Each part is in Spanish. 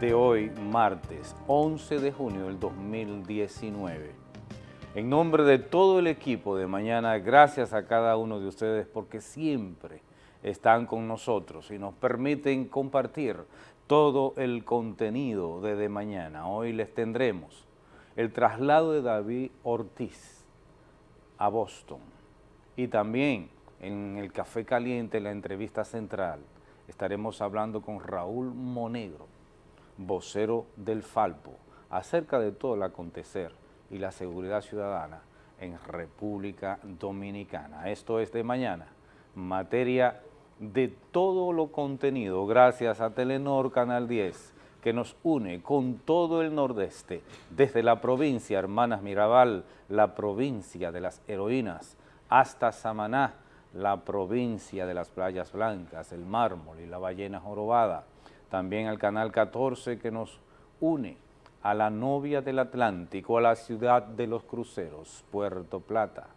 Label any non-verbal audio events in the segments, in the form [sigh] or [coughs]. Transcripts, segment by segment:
de hoy, martes 11 de junio del 2019. En nombre de todo el equipo de mañana, gracias a cada uno de ustedes porque siempre están con nosotros y nos permiten compartir todo el contenido de, mañana. Hoy les tendremos el traslado de David Ortiz a Boston y también en el Café Caliente, la entrevista central, estaremos hablando con Raúl Monegro, vocero del Falpo, acerca de todo el acontecer y la seguridad ciudadana en República Dominicana. Esto es de mañana, materia de todo lo contenido, gracias a Telenor Canal 10, que nos une con todo el nordeste, desde la provincia Hermanas Mirabal, la provincia de las heroínas, hasta Samaná, la provincia de las playas blancas, el mármol y la ballena jorobada, también al Canal 14 que nos une a la novia del Atlántico, a la ciudad de los cruceros, Puerto Plata,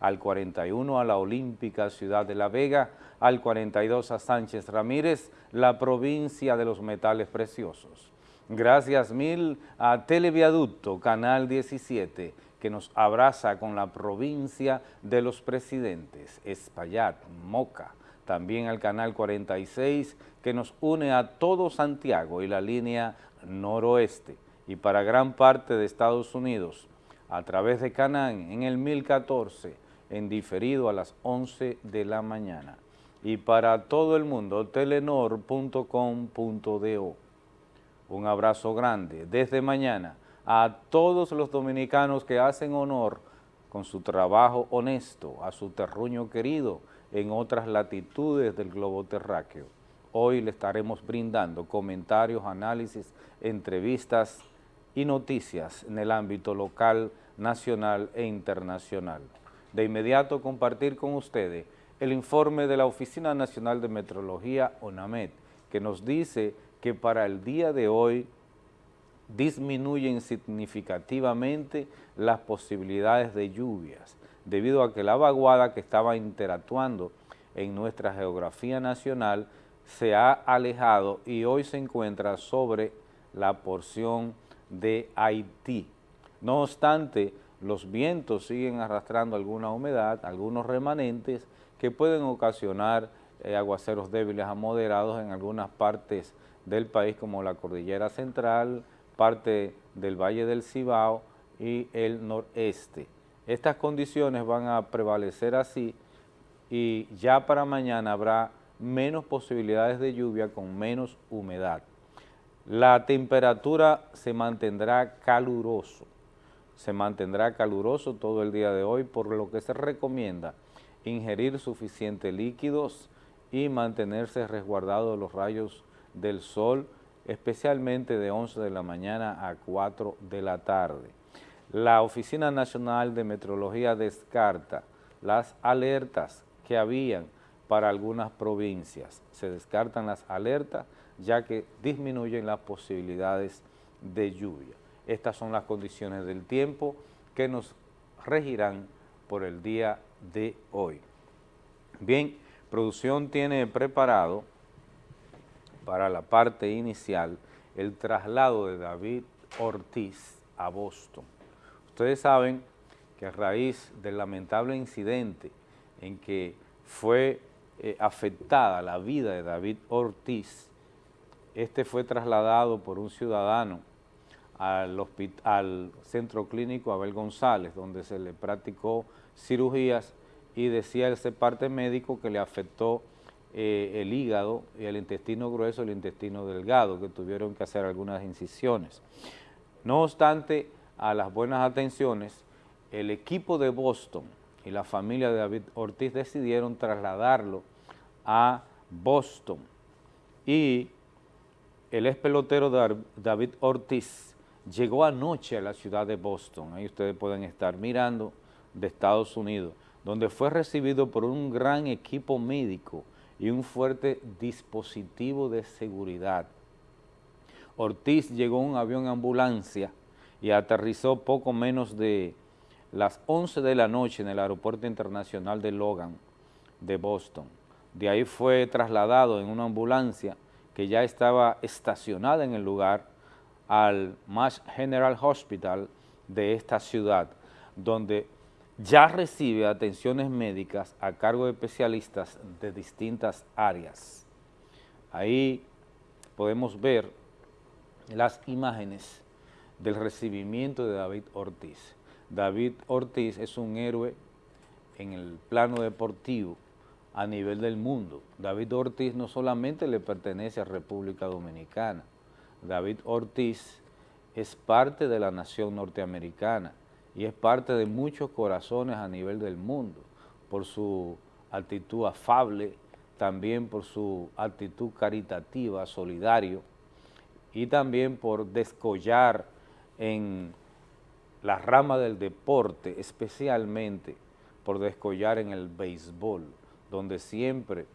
al 41 a la olímpica ciudad de La Vega, al 42 a Sánchez Ramírez, la provincia de los metales preciosos. Gracias mil a Televiaducto, Canal 17, que nos abraza con la provincia de los presidentes, Espaillat, Moca, también al Canal 46, que nos une a todo Santiago y la línea noroeste, y para gran parte de Estados Unidos, a través de Canán en el 1014, en diferido a las 11 de la mañana. Y para todo el mundo, telenor.com.do. Un abrazo grande desde mañana a todos los dominicanos que hacen honor con su trabajo honesto a su terruño querido en otras latitudes del globo terráqueo. Hoy le estaremos brindando comentarios, análisis, entrevistas y noticias en el ámbito local, nacional e internacional. De inmediato compartir con ustedes el informe de la Oficina Nacional de Metrología, ONAMED, que nos dice que para el día de hoy disminuyen significativamente las posibilidades de lluvias, debido a que la vaguada que estaba interactuando en nuestra geografía nacional se ha alejado y hoy se encuentra sobre la porción de Haití. No obstante, los vientos siguen arrastrando alguna humedad, algunos remanentes que pueden ocasionar eh, aguaceros débiles a moderados en algunas partes del país como la cordillera central, parte del Valle del Cibao y el noreste. Estas condiciones van a prevalecer así y ya para mañana habrá menos posibilidades de lluvia con menos humedad. La temperatura se mantendrá caluroso, se mantendrá caluroso todo el día de hoy, por lo que se recomienda ingerir suficientes líquidos y mantenerse resguardado de los rayos del sol, especialmente de 11 de la mañana a 4 de la tarde. La Oficina Nacional de Metrología descarta las alertas que habían para algunas provincias. Se descartan las alertas ya que disminuyen las posibilidades de lluvia. Estas son las condiciones del tiempo que nos regirán por el día de hoy. Bien, producción tiene preparado para la parte inicial el traslado de David Ortiz a Boston. Ustedes saben que a raíz del lamentable incidente en que fue eh, afectada la vida de David Ortiz, este fue trasladado por un ciudadano al, al Centro Clínico Abel González, donde se le practicó cirugías y decía ese parte médico que le afectó eh, el hígado y el intestino grueso el intestino delgado, que tuvieron que hacer algunas incisiones. No obstante, a las buenas atenciones, el equipo de Boston y la familia de David Ortiz decidieron trasladarlo a Boston y el ex pelotero David Ortiz llegó anoche a la ciudad de Boston, ahí ustedes pueden estar mirando, de Estados Unidos, donde fue recibido por un gran equipo médico y un fuerte dispositivo de seguridad. Ortiz llegó en un avión ambulancia y aterrizó poco menos de las 11 de la noche en el Aeropuerto Internacional de Logan de Boston. De ahí fue trasladado en una ambulancia que ya estaba estacionada en el lugar, al Mass General Hospital de esta ciudad, donde ya recibe atenciones médicas a cargo de especialistas de distintas áreas. Ahí podemos ver las imágenes del recibimiento de David Ortiz. David Ortiz es un héroe en el plano deportivo a nivel del mundo. David Ortiz no solamente le pertenece a República Dominicana, David Ortiz es parte de la nación norteamericana y es parte de muchos corazones a nivel del mundo por su actitud afable, también por su actitud caritativa, solidario y también por descollar en la rama del deporte, especialmente por descollar en el béisbol, donde siempre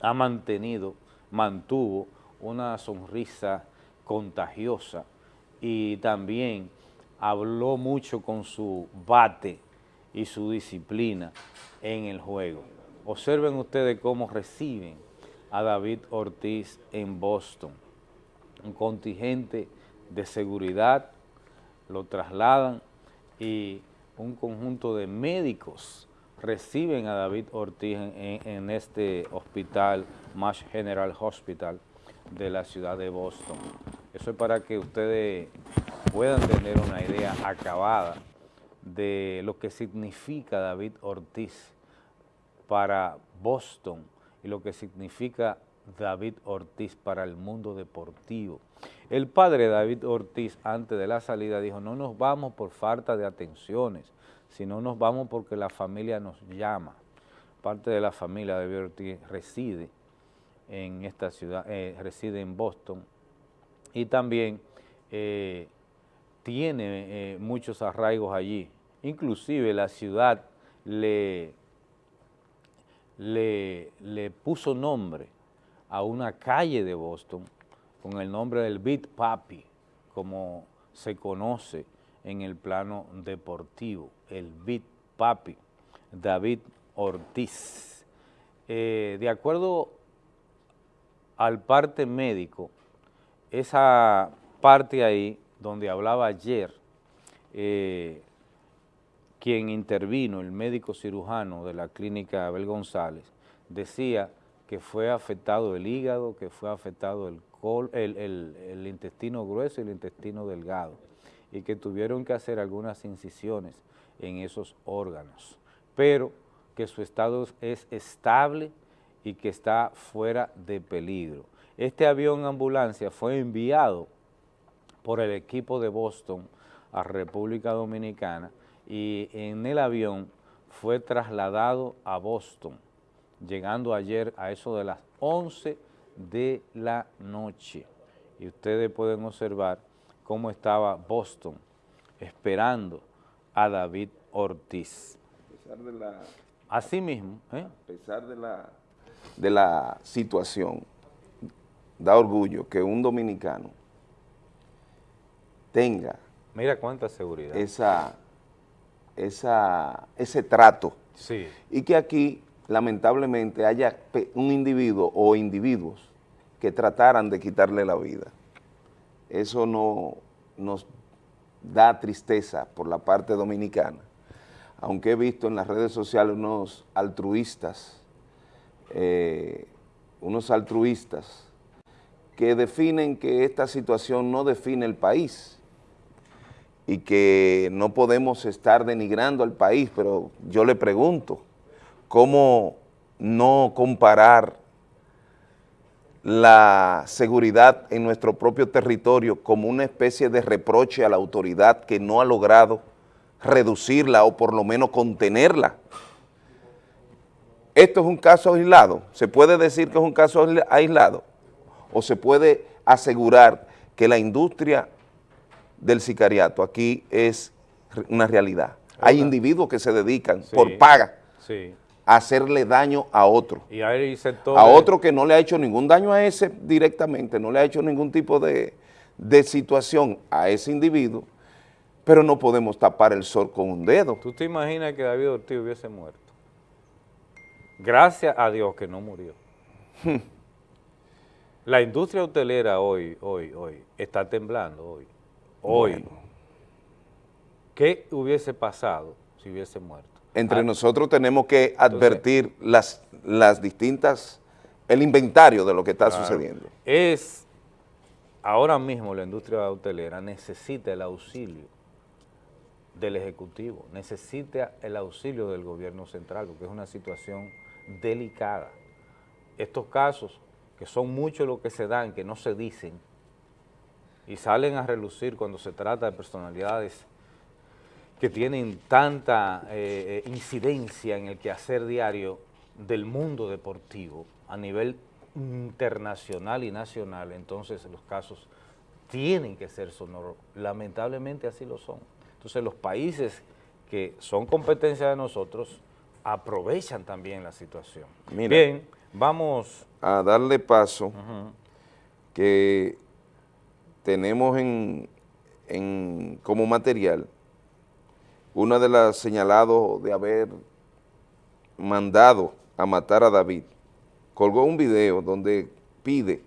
ha mantenido, mantuvo una sonrisa contagiosa y también habló mucho con su bate y su disciplina en el juego. Observen ustedes cómo reciben a David Ortiz en Boston. Un contingente de seguridad lo trasladan y un conjunto de médicos reciben a David Ortiz en, este hospital, Mash General Hospital de la ciudad de Boston. Eso es para que ustedes puedan tener una idea acabada de lo que significa David Ortiz para Boston y lo que significa David Ortiz para el mundo deportivo. El padre David Ortiz antes de la salida dijo, no nos vamos por falta de atenciones, sino nos vamos porque la familia nos llama. Parte de la familia de David Ortiz reside en esta ciudad, eh, reside en Boston y también eh, tiene eh, muchos arraigos allí. Inclusive la ciudad le, le, le puso nombre a una calle de Boston con el nombre del Beat Papi, como se conoce en el plano deportivo, el Beat Papi, David Ortiz. Eh, de acuerdo al parte médico, esa parte ahí donde hablaba ayer, eh, quien intervino, el médico cirujano de la clínica Abel González, decía que fue afectado el hígado, que fue afectado el, el, intestino grueso y el intestino delgado, y que tuvieron que hacer algunas incisiones en esos órganos, pero que su estado es estable y que está fuera de peligro. Este avión ambulancia fue enviado por el equipo de Boston a República Dominicana y en el avión fue trasladado a Boston, llegando ayer a eso de las 11 de la noche. Y ustedes pueden observar cómo estaba Boston esperando a David Ortiz. A pesar de la... Así mismo. ¿eh? A pesar de la, de la situación, da orgullo que un dominicano tenga... Mira cuánta seguridad. Esa, esa, ese trato. Sí. Y que aquí lamentablemente haya un individuo o individuos que trataran de quitarle la vida. Eso no nos da tristeza por la parte dominicana, aunque he visto en las redes sociales unos altruistas, eh, unos altruistas que definen que esta situación no define el país y que no podemos estar denigrando al país, pero yo le pregunto, cómo no comparar la seguridad en nuestro propio territorio como una especie de reproche a la autoridad que no ha logrado reducirla o por lo menos contenerla. Esto es un caso aislado, se puede decir que es un caso aislado o se puede asegurar que la industria del sicariato aquí es una realidad. Hay individuos que se dedican por paga sí hacerle daño a otro. Y hay a otro que no le ha hecho ningún daño a ese directamente, no le ha hecho ningún tipo de, de situación a ese individuo, pero no podemos tapar el sol con un dedo. ¿Tú te imaginas que David Ortiz hubiese muerto? Gracias a Dios que no murió. [laughs] La industria hotelera hoy, hoy, hoy, está temblando hoy. Hoy. ¿Qué hubiese pasado si hubiese muerto? Entre ah, nosotros tenemos que advertir las, las distintas, el inventario de lo que está sucediendo. Es, ahora mismo la industria hotelera necesita el auxilio del Ejecutivo, necesita el auxilio del gobierno central, porque es una situación delicada. Estos casos, que son muchos los que se dan, que no se dicen, y salen a relucir cuando se trata de personalidades que tienen tanta eh, eh, incidencia en el quehacer diario del mundo deportivo a nivel internacional y nacional, entonces los casos tienen que ser sonoros. Lamentablemente así lo son. Entonces los países que son competencia de nosotros aprovechan también la situación. Bien, vamos... A darle paso que tenemos en, en, como material una de las señalados de haber mandado a matar a David, colgó un video donde pide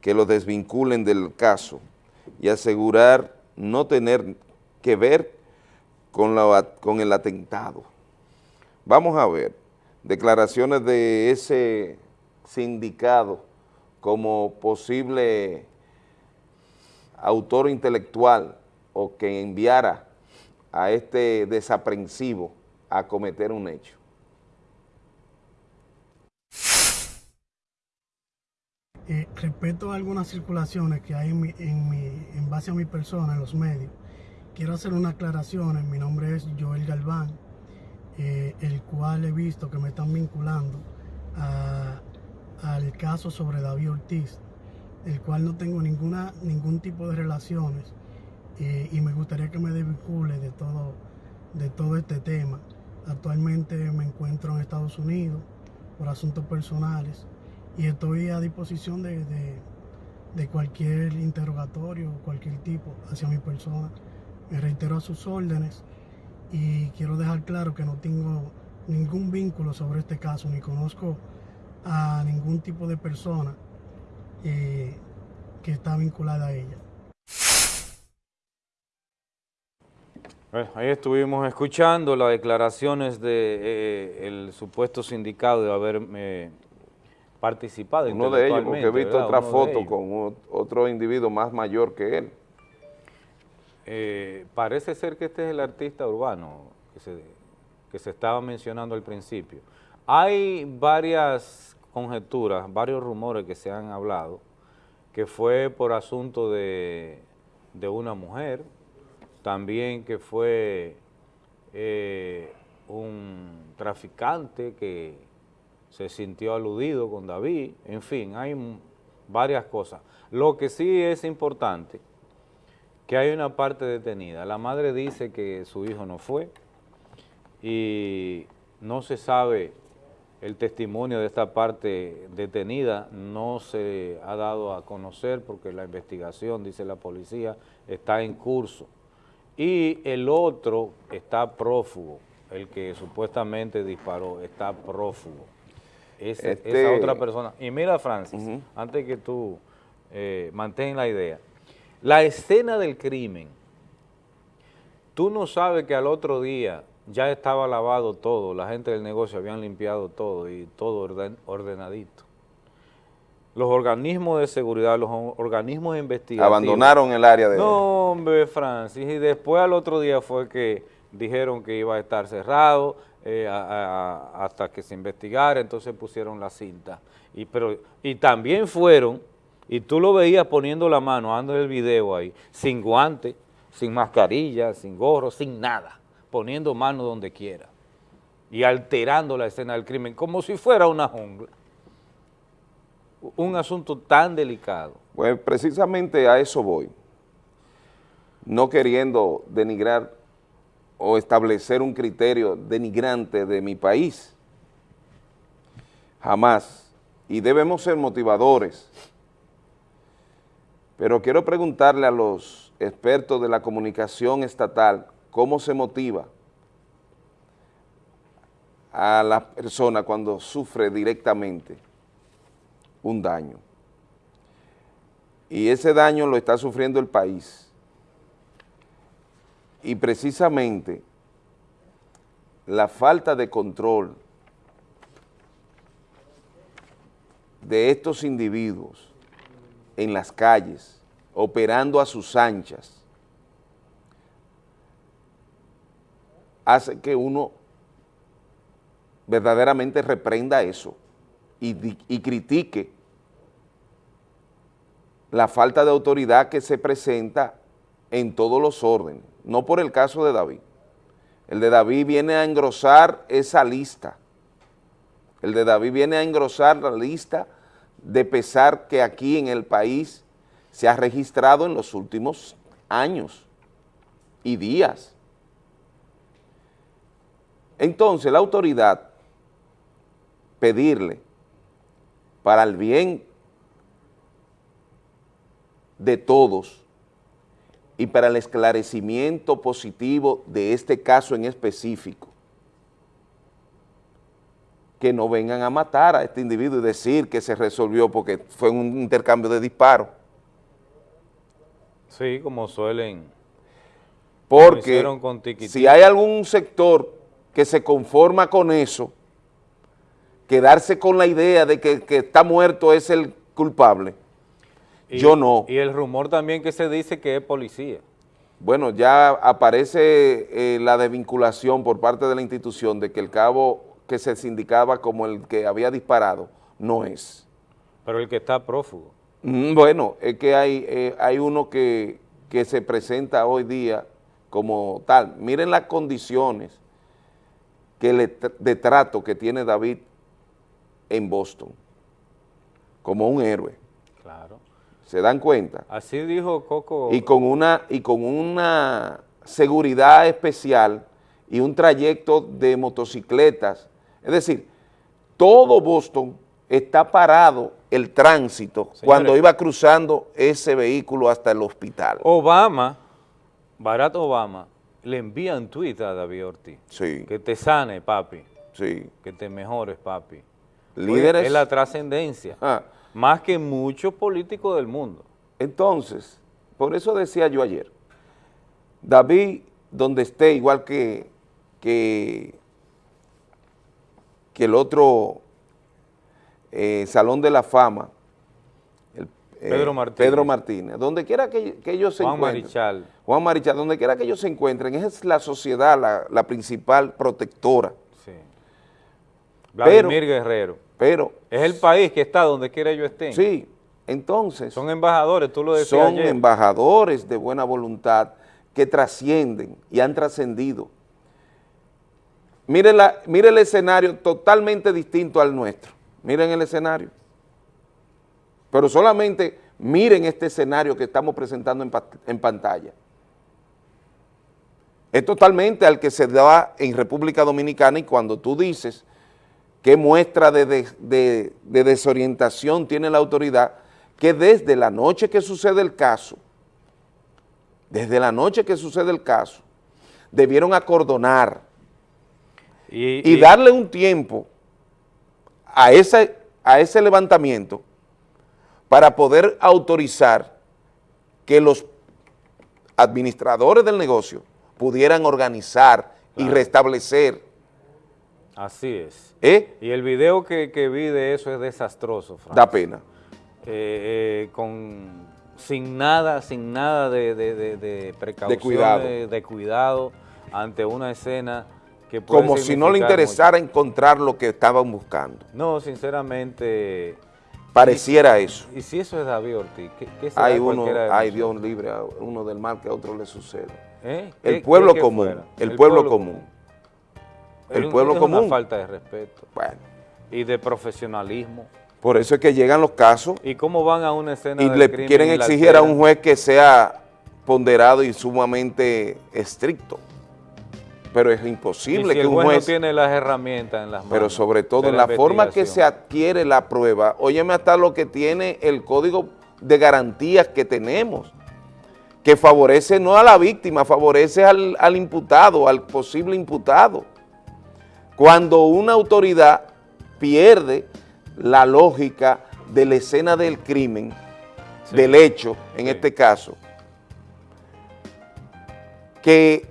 que lo desvinculen del caso y asegurar no tener que ver con, la, con el atentado. Vamos a ver declaraciones de ese sindicado como posible autor intelectual o que enviara a este desaprensivo a cometer un hecho. Eh, respeto a algunas circulaciones que hay en, en, base a mi persona en los medios, quiero hacer una aclaración. Mi nombre es Joel Galván, eh, el cual he visto que me están vinculando al caso sobre David Ortiz, el cual no tengo ninguna, ningún tipo de relaciones eh, y me gustaría que me desvincule de todo, de todo este tema. Actualmente me encuentro en Estados Unidos por asuntos personales y estoy a disposición de, cualquier interrogatorio o cualquier tipo hacia mi persona. Me reitero a sus órdenes y quiero dejar claro que no tengo ningún vínculo sobre este caso, ni conozco a ningún tipo de persona eh, que está vinculada a ella. Ahí estuvimos escuchando las declaraciones del de, eh, supuesto sindicato de haber eh, participado Uno de ellos, porque he visto otra foto con otro individuo más mayor que él. Eh, parece ser que este es el artista urbano que se, que se estaba mencionando al principio. Hay varias conjeturas, varios rumores que se han hablado, que fue por asunto de, de una mujer, también que fue eh, un traficante que se sintió aludido con David, en fin, hay varias cosas. Lo que sí es importante, que hay una parte detenida. La madre dice que su hijo no fue y no se sabe el testimonio de esta parte detenida, no se ha dado a conocer porque la investigación, dice la policía, está en curso y el otro está prófugo, el que supuestamente disparó, está prófugo. Esa este otra persona. Y mira, Francis, antes que tú eh, mantengas la idea, la escena del crimen, tú no sabes que al otro día ya estaba lavado todo, la gente del negocio habían limpiado todo y todo ordenadito los organismos de seguridad, los organismos investigativos. Abandonaron el área de... No, hombre, Francis, y después al otro día fue que dijeron que iba a estar cerrado eh, hasta que se investigara, entonces pusieron la cinta. Y, pero, y también fueron, y tú lo veías poniendo la mano, ando el video ahí, sin guante, sin mascarilla, sin gorro, sin nada, poniendo mano donde quiera y alterando la escena del crimen, como si fuera una jungla un asunto tan delicado? Pues precisamente a eso voy, no queriendo denigrar o establecer un criterio denigrante de mi país, jamás, y debemos ser motivadores, pero quiero preguntarle a los expertos de la comunicación estatal cómo se motiva a la persona cuando sufre directamente un daño. y ese daño lo está sufriendo el país. Y precisamente la falta de control de estos individuos en las calles, operando a sus anchas, hace que uno verdaderamente reprenda eso y, critique la falta de autoridad que se presenta en todos los órdenes, no por el caso de David. El de David viene a engrosar esa lista. El de David viene a engrosar la lista de pesar que aquí en el país se ha registrado en los últimos años y días. Entonces la autoridad pedirle para el bien de todos y para el esclarecimiento positivo de este caso en específico, que no vengan a matar a este individuo y decir que se resolvió porque fue un intercambio de disparos. Sí, como suelen. Porque si hay algún sector que se conforma con eso, quedarse con la idea de que, que está muerto es el culpable, yo no. Y el rumor también que se dice que es policía. Bueno, ya aparece eh, la desvinculación por parte de la institución de que el cabo que se sindicaba como el que había disparado, no es. Pero el que está prófugo. Mm, bueno, es que hay, eh, hay uno que, que se presenta hoy día como tal. Miren las condiciones que le, de trato que tiene David en Boston, como un héroe. Claro. ¿Se dan cuenta? Así dijo Coco. Y con una, y con una seguridad especial y un trayecto de motocicletas es decir, todo Boston está parado el tránsito cuando iba cruzando ese vehículo hasta el hospital. Obama, Barack Obama, le envía un tuit a David Ortiz. Sí. Que te sane, papi. Sí. Que te mejores, papi. Líderes. es la trascendencia. Ah. Más que muchos políticos del mundo. Entonces, por eso decía yo ayer, David, donde esté, igual que, que que el otro eh, Salón de la Fama, el, eh, Pedro, Martínez. Pedro Martínez, donde quiera que, ellos se Juan encuentren. Marichal. Juan Marichal, donde quiera que ellos se encuentren, es la sociedad la, la principal protectora. Vladimir Guerrero. Pero. Es el país que está donde quiera ellos estén. Sí, entonces. Son embajadores, tú lo decías Son embajadores de buena voluntad que trascienden y han trascendido Miren, la, el escenario totalmente distinto al nuestro. Miren el escenario. Pero solamente miren este escenario que estamos presentando en, pantalla. Es totalmente al que se da en República Dominicana y cuando tú dices qué muestra de, de, desorientación tiene la autoridad, que desde la noche que sucede el caso, desde la noche que sucede el caso, debieron acordonar y, darle un tiempo a ese, a ese levantamiento para poder autorizar que los administradores del negocio pudieran organizar y restablecer. Así es. ¿Eh? Y el video que, vi de eso es desastroso, Da pena. Eh, eh, con, sin nada, sin nada de, de, de, precaución, cuidado. de cuidado ante una escena como si no le interesara encontrar lo que estaban buscando. No, sinceramente... Pareciera eso. ¿Y si eso es David Ortiz? ¿Qué, hay uno, hay Dios libre, uno del mal que a otro le sucede. ¿Eh? El, pueblo común, el, pueblo, común, El pueblo común. Es una falta de respeto. Bueno. Y de profesionalismo. Por eso es que llegan los casos. ¿Y cómo van a una escena Y le quieren exigir a un juez que sea ponderado y sumamente estricto pero es imposible que un juez... no tiene las herramientas en las manos. Pero sobre todo en la forma que se adquiere la prueba, óyeme hasta lo que tiene el código de garantías que tenemos, que favorece no a la víctima, favorece al, al imputado, al posible imputado. Cuando una autoridad pierde la lógica de la escena del crimen del hecho, en este caso, que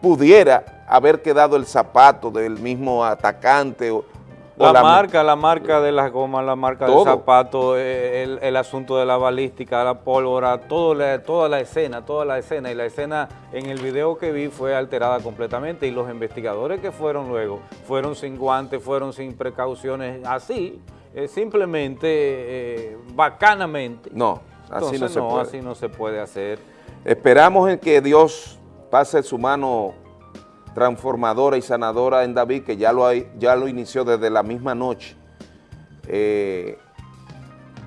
pudiera haber quedado el zapato del mismo atacante o, la, marca, la marca de las gomas, la marca del zapato, eh, el, asunto de la balística, la pólvora, todo toda la escena, toda la escena. Y la escena en el video que vi fue alterada completamente y los investigadores que fueron luego fueron sin guantes, fueron sin precauciones, así, eh, simplemente, eh, bacanamente. No, así no se no, puede. así no se puede hacer. Esperamos en que Dios pase su mano transformadora y sanadora en David, que ya lo, ya lo inició desde la misma noche. Eh,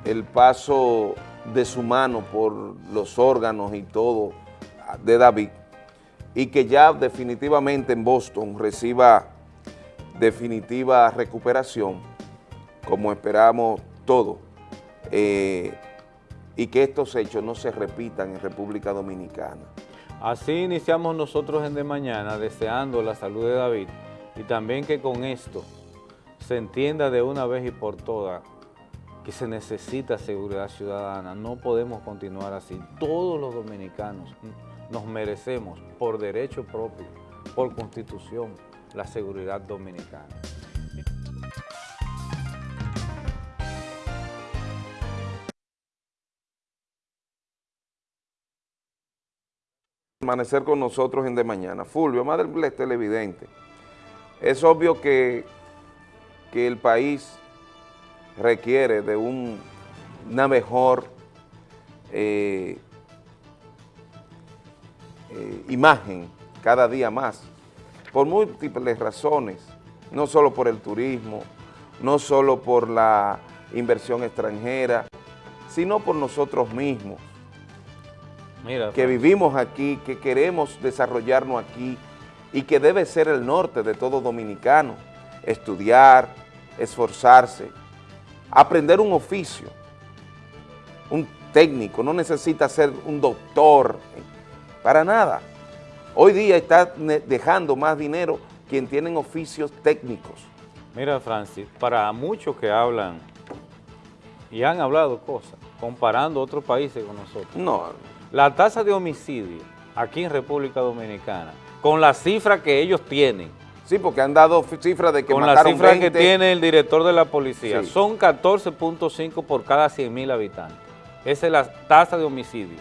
el paso de su mano por los órganos y todo de David, y que ya definitivamente en Boston reciba definitiva recuperación, como esperamos todos, eh, y que estos hechos no se repitan en República Dominicana. Así iniciamos nosotros en De Mañana deseando la salud de David y también que con esto se entienda de una vez y por todas que se necesita seguridad ciudadana. No podemos continuar así. Todos los dominicanos nos merecemos por derecho propio, por constitución, la seguridad dominicana. Amanecer con nosotros en De Mañana. Fulvio, más del televidente, es obvio que, que el país requiere de una mejor eh, eh, imagen cada día más, por múltiples razones, no solo por el turismo, no solo por la inversión extranjera, sino por nosotros mismos que vivimos aquí, que queremos desarrollarnos aquí y que debe ser el norte de todo dominicano, estudiar, esforzarse, aprender un oficio, un técnico, no necesita ser un doctor, para nada. Hoy día está dejando más dinero quien tienen oficios técnicos. Mira, Francis, para muchos que hablan y han hablado cosas, comparando otros países con nosotros. No, la tasa de homicidio aquí en República Dominicana, con la cifra que ellos tienen, Sí, porque han dado cifras de que Con la cifra que tiene el director de la policía, son 14.5 por cada 100 mil habitantes. Esa es la tasa de homicidio.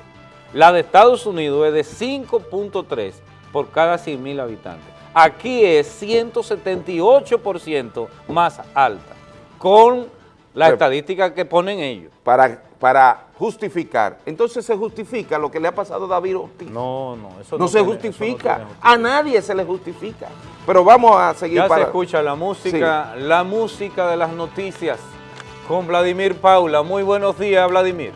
La de Estados Unidos es de 5.3 por cada 100 mil habitantes. Aquí es 178% más alta, con la estadística que ponen ellos. Para para justificar. Entonces se justifica lo que le ha pasado a David Ortiz. No, no, eso no, se justifica. a nadie se le justifica. Pero vamos a seguir ya se escucha la música, la música de las noticias con Vladimir Paula. Muy buenos días, Vladimir.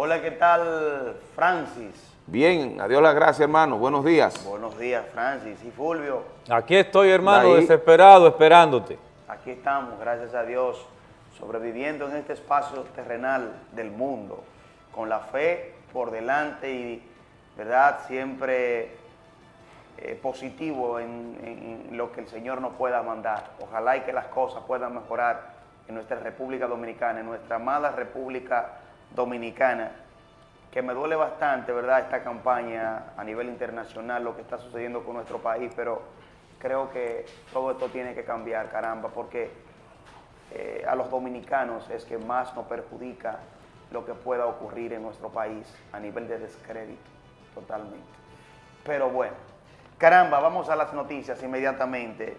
Hola, ¿qué tal, Francis? Bien, adiós las gracias, hermano. Buenos días. Buenos días, Francis y Fulvio. Aquí estoy, hermano, desesperado, esperándote. Aquí estamos, gracias a Dios, sobreviviendo en este espacio terrenal del mundo, con la fe por delante y, ¿verdad?, siempre eh, positivo en, en lo que el Señor nos pueda mandar. Ojalá y que las cosas puedan mejorar en nuestra República Dominicana, en nuestra amada República Dominicana, que me duele bastante, ¿verdad?, esta campaña a nivel internacional, lo que está sucediendo con nuestro país, pero creo que todo esto tiene que cambiar, caramba, porque eh, a los dominicanos es que más nos perjudica lo que pueda ocurrir en nuestro país a nivel de descrédito, totalmente. Pero bueno, caramba, vamos a las noticias inmediatamente.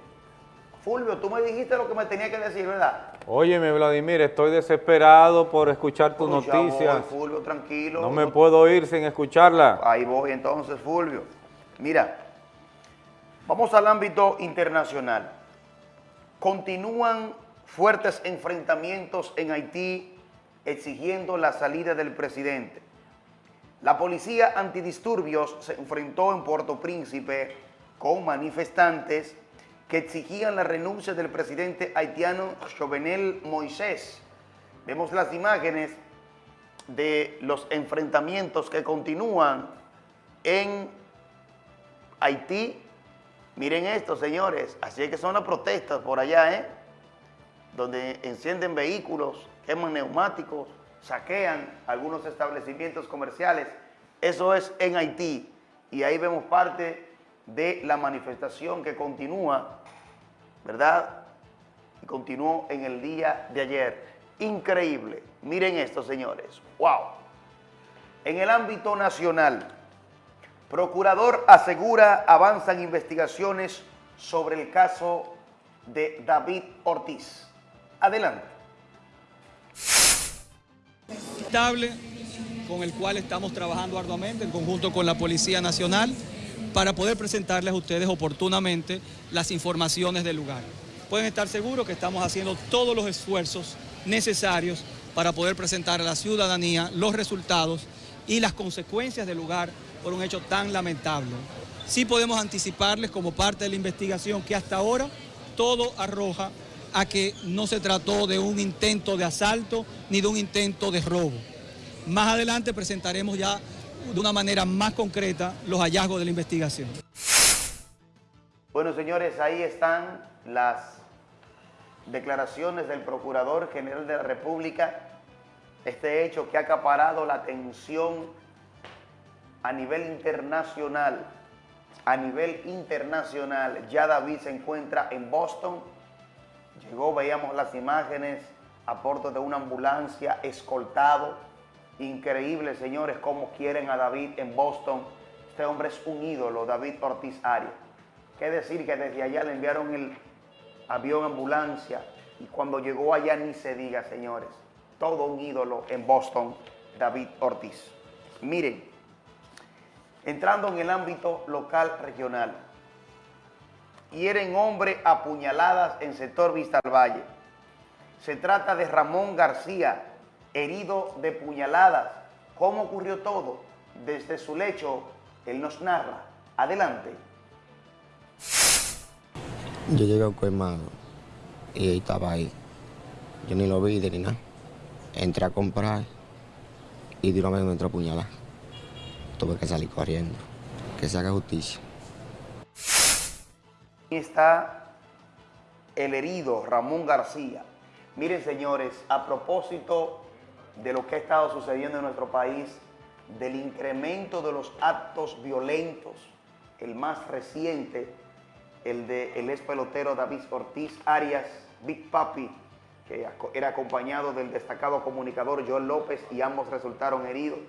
Fulvio, tú me dijiste lo que me tenía que decir, ¿verdad? Óyeme, Vladimir, estoy desesperado por escuchar tus noticias. Fulvio, tranquilo. No me puedo ir sin escucharla. Ahí voy entonces, Fulvio. Mira, vamos al ámbito internacional. Continúan fuertes enfrentamientos en Haití exigiendo la salida del presidente. La policía antidisturbios se enfrentó en Puerto Príncipe con manifestantes que exigían la renuncia del presidente haitiano Jovenel Moisés. Vemos las imágenes de los enfrentamientos que continúan en Haití, Miren esto, señores. Así es que son las protestas por allá, ¿eh? Donde encienden vehículos, queman neumáticos, saquean algunos establecimientos comerciales. Eso es en Haití. Y ahí vemos parte de la manifestación que continúa, ¿verdad? Y continuó en el día de ayer. Increíble. Miren esto, señores. ¡Wow! En el ámbito nacional, Procurador asegura avanzan investigaciones sobre el caso de David Ortiz. Adelante. con el cual estamos trabajando arduamente en conjunto con la Policía Nacional para poder presentarles a ustedes oportunamente las informaciones del lugar. Pueden estar seguros que estamos haciendo todos los esfuerzos necesarios para poder presentar a la ciudadanía los resultados y las consecuencias del lugar por un hecho tan lamentable. Sí podemos anticiparles como parte de la investigación que hasta ahora todo arroja a que no se trató de un intento de asalto ni de un intento de robo. Más adelante presentaremos ya de una manera más concreta los hallazgos de la investigación. Bueno, señores, ahí están las declaraciones del Procurador General de la República. Este hecho que ha acaparado la atención a nivel internacional, a nivel internacional, ya David se encuentra en Boston. Llegó, veíamos las imágenes a de una ambulancia escoltado. Increíble, señores, cómo quieren a David en Boston. Este hombre es un ídolo, David Ortiz Arias. Qué decir que desde allá le enviaron el avión ambulancia y cuando llegó allá ni se diga, señores. Todo un ídolo en Boston, David Ortiz. Miren, entrando en el ámbito local regional. Hieren hombre a puñaladas en sector Vista al Valle. Se trata de Ramón García, herido de puñaladas. ¿Cómo ocurrió todo? Desde su lecho, él nos narra. Adelante. Yo llegué a Cuemado y estaba ahí. Yo ni lo vi ni nada. Entré a comprar y de una vez me entró a puñalar tuve que salir corriendo. Que se haga justicia. Aquí está el herido Ramón García. Miren, señores, a propósito de lo que ha estado sucediendo en nuestro país, del incremento de los actos violentos, el más reciente, el de el ex pelotero David Ortiz Arias, Big Papi, que era acompañado del destacado comunicador Joel López y ambos resultaron heridos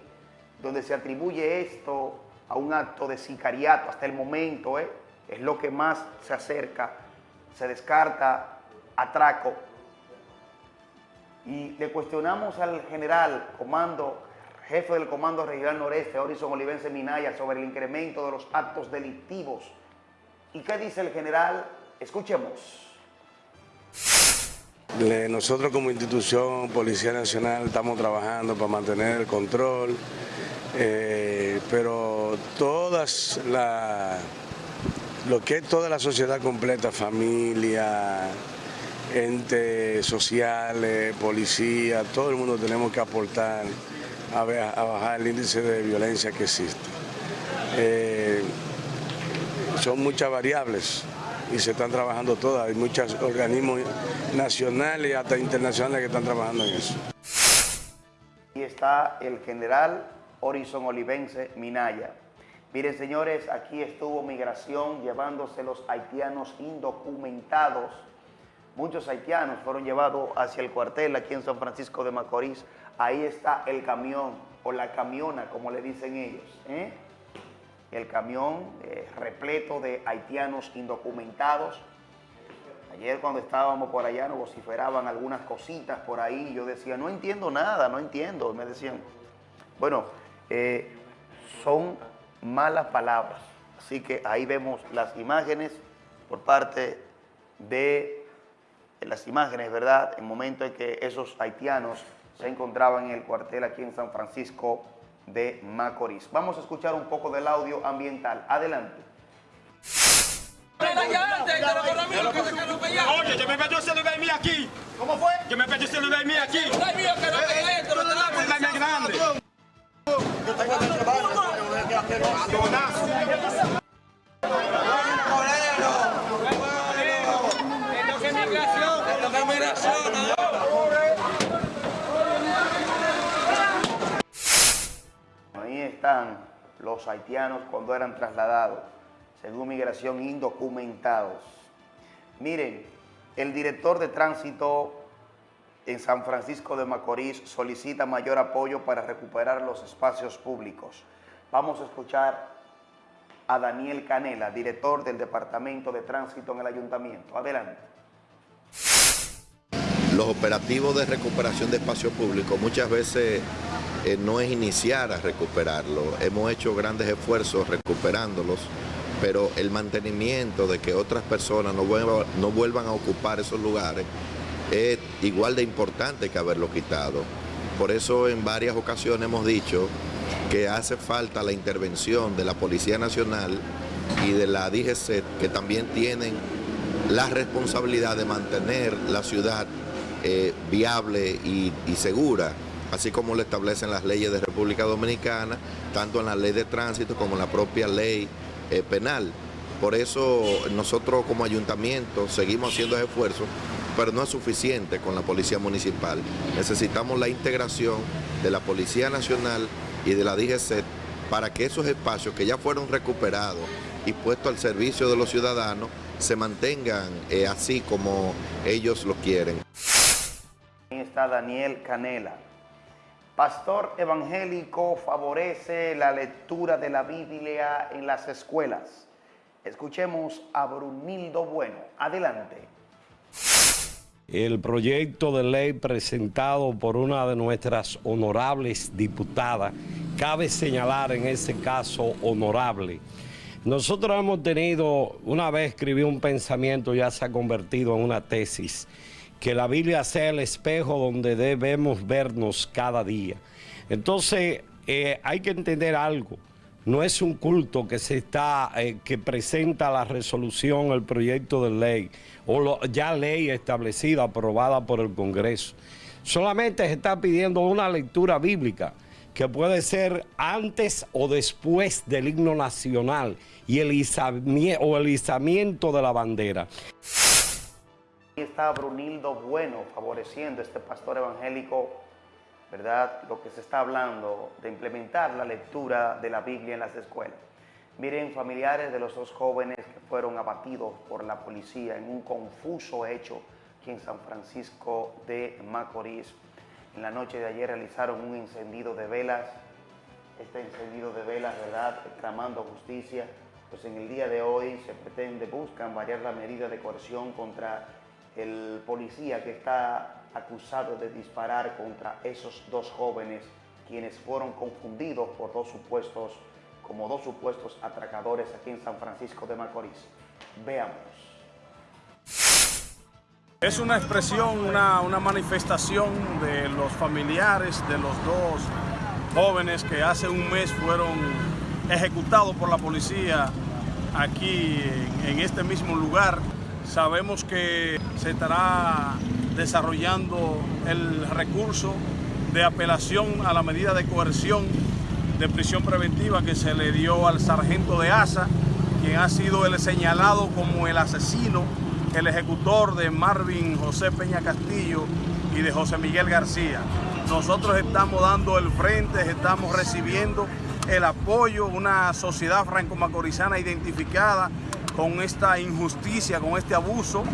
donde se atribuye esto a un acto de sicariato hasta el momento, ¿eh? es lo que más se acerca, se descarta atraco. Y le cuestionamos al general, comando, jefe del Comando Regional Noreste, Horizon Olivense Minaya, sobre el incremento de los actos delictivos. ¿Y qué dice el general? Escuchemos. Nosotros como institución Policía Nacional estamos trabajando para mantener el control, eh, pero todas la, lo que es toda la sociedad completa, familia, entes sociales, policía, todo el mundo tenemos que aportar a, bajar el índice de violencia que existe. Eh, son muchas variables y se están trabajando todas, hay muchos organismos nacionales y hasta internacionales que están trabajando en eso. Y está el general Horizon Olivense Minaya. Miren, señores, aquí estuvo migración llevándose los haitianos indocumentados. Muchos haitianos fueron llevados hacia el cuartel aquí en San Francisco de Macorís. Ahí está el camión o la camiona, como le dicen ellos. ¿eh? El camión eh, repleto de haitianos indocumentados. Ayer cuando estábamos por allá nos vociferaban algunas cositas por ahí. Yo decía, no entiendo nada, no entiendo. Me decían, bueno, eh, son malas palabras. Así que ahí vemos las imágenes por parte de, las imágenes, ¿verdad? En el momento en que esos haitianos se encontraban en el cuartel aquí en San Francisco de Macorís. Vamos a escuchar un poco del audio ambiental. Adelante. Oye, yo me pedí ese lugar mío aquí. ¿Cómo fue? Yo me pedí ese lugar mío aquí. grande. Los haitianos cuando eran trasladados, según migración, indocumentados. Miren, el director de tránsito en San Francisco de Macorís solicita mayor apoyo para recuperar los espacios públicos. Vamos a escuchar a Daniel Canela, director del Departamento de Tránsito en el Ayuntamiento. Adelante. Los operativos de recuperación de espacio público muchas veces eh, no es iniciar a recuperarlo. Hemos hecho grandes esfuerzos recuperándolos, pero el mantenimiento de que otras personas no vuelvan, a ocupar esos lugares es igual de importante que haberlo quitado. Por eso en varias ocasiones hemos dicho que hace falta la intervención de la Policía Nacional y de la DGC, que también tienen la responsabilidad de mantener la ciudad eh, viable y, segura, así como lo establecen las leyes de República Dominicana, tanto en la ley de tránsito como en la propia ley eh, penal. Por eso nosotros como ayuntamiento seguimos haciendo esfuerzos, pero no es suficiente con la Policía Municipal. Necesitamos la integración de la Policía Nacional y de la DGC para que esos espacios que ya fueron recuperados y puestos al servicio de los ciudadanos se mantengan eh, así como ellos lo quieren. Ahí está Daniel Canela. Pastor evangélico favorece la lectura de la Biblia en las escuelas. Escuchemos a Brunildo Bueno. Adelante. El proyecto de ley presentado por una de nuestras honorables diputadas, cabe señalar en ese caso honorable. Nosotros hemos tenido, una vez escribí un pensamiento, ya se ha convertido en una tesis, que la Biblia sea el espejo donde debemos vernos cada día. Entonces, eh, hay que entender algo. No es un culto que se está, eh, que presenta la resolución, el proyecto de ley, o ya ley establecida, aprobada por el Congreso. Solamente se está pidiendo una lectura bíblica que puede ser antes o después del himno nacional y el el izamiento de la bandera. Brunildo Bueno favoreciendo este pastor evangélico, ¿verdad? Lo que se está hablando de implementar la lectura de la Biblia en las escuelas. Miren, familiares de los dos jóvenes que fueron abatidos por la policía en un confuso hecho aquí en San Francisco de Macorís. En la noche de ayer realizaron un encendido de velas, este encendido de velas, ¿verdad?, clamando justicia. Pues en el día de hoy se pretende, buscan variar la medida de coerción contra el policía que está acusado de disparar contra esos dos jóvenes quienes fueron confundidos por dos supuestos, como dos supuestos atracadores aquí en San Francisco de Macorís. Veamos. Es una expresión, una, una, manifestación de los familiares de los dos jóvenes que hace un mes fueron ejecutados por la policía aquí en, en este mismo lugar. Sabemos que se estará desarrollando el recurso de apelación a la medida de coerción de prisión preventiva que se le dio al sargento de ASA, quien ha sido el señalado como el asesino, el ejecutor de Marvin José Peña Castillo y de José Miguel García. Nosotros estamos dando el frente, estamos recibiendo el apoyo, una sociedad franco-macorizana identificada con esta injusticia, con este abuso,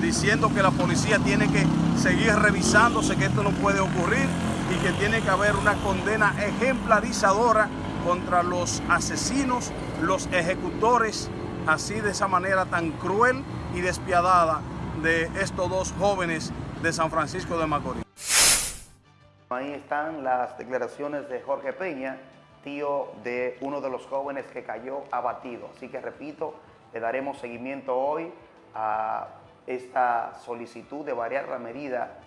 diciendo que la policía tiene que seguir revisándose, que esto no puede ocurrir y que tiene que haber una condena ejemplarizadora contra los asesinos, los ejecutores, así de esa manera tan cruel y despiadada de estos dos jóvenes de San Francisco de Macorís. Ahí están las declaraciones de Jorge Peña, tío de uno de los jóvenes que cayó abatido. Así que repito, le daremos seguimiento hoy a esta solicitud de variar la medida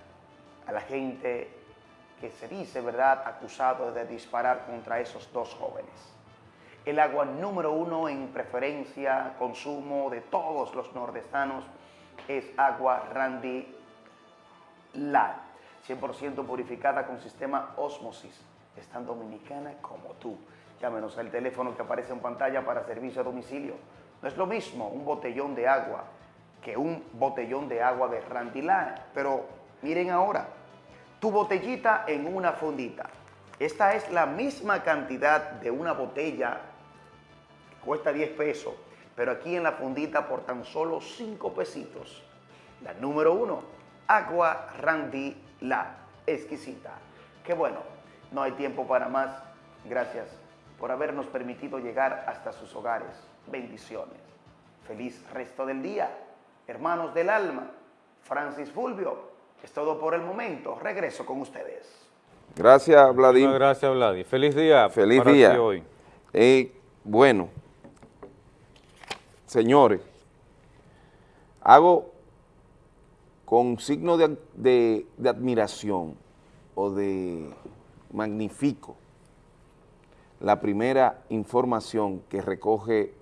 a la gente que se dice, ¿verdad?, acusado de disparar contra esos dos jóvenes. El agua número uno en preferencia, consumo de todos los nordestanos es agua Randy Light, 100% purificada con sistema Osmosis. Es tan dominicana como tú. Llámenos al teléfono que aparece en pantalla para servicio a domicilio. No es lo mismo un botellón de agua que un botellón de agua de Randy Light. Pero miren ahora, tu botellita en una fundita. Esta es la misma cantidad de una botella que cuesta 10 pesos, pero aquí en la fundita por tan solo 5 pesitos. La número uno, Agua Randy La Exquisita. Qué bueno, no hay tiempo para más. Gracias por habernos permitido llegar hasta sus hogares. Bendiciones. Feliz resto del día. Hermanos del alma, Francis Fulvio, es todo por el momento. Regreso con ustedes. Gracias, Vladimir. Muchas gracias, Vladi. Feliz día Feliz para día. hoy. Eh, bueno, señores, hago con signo de, de- de admiración o de magnifico la primera información que recoge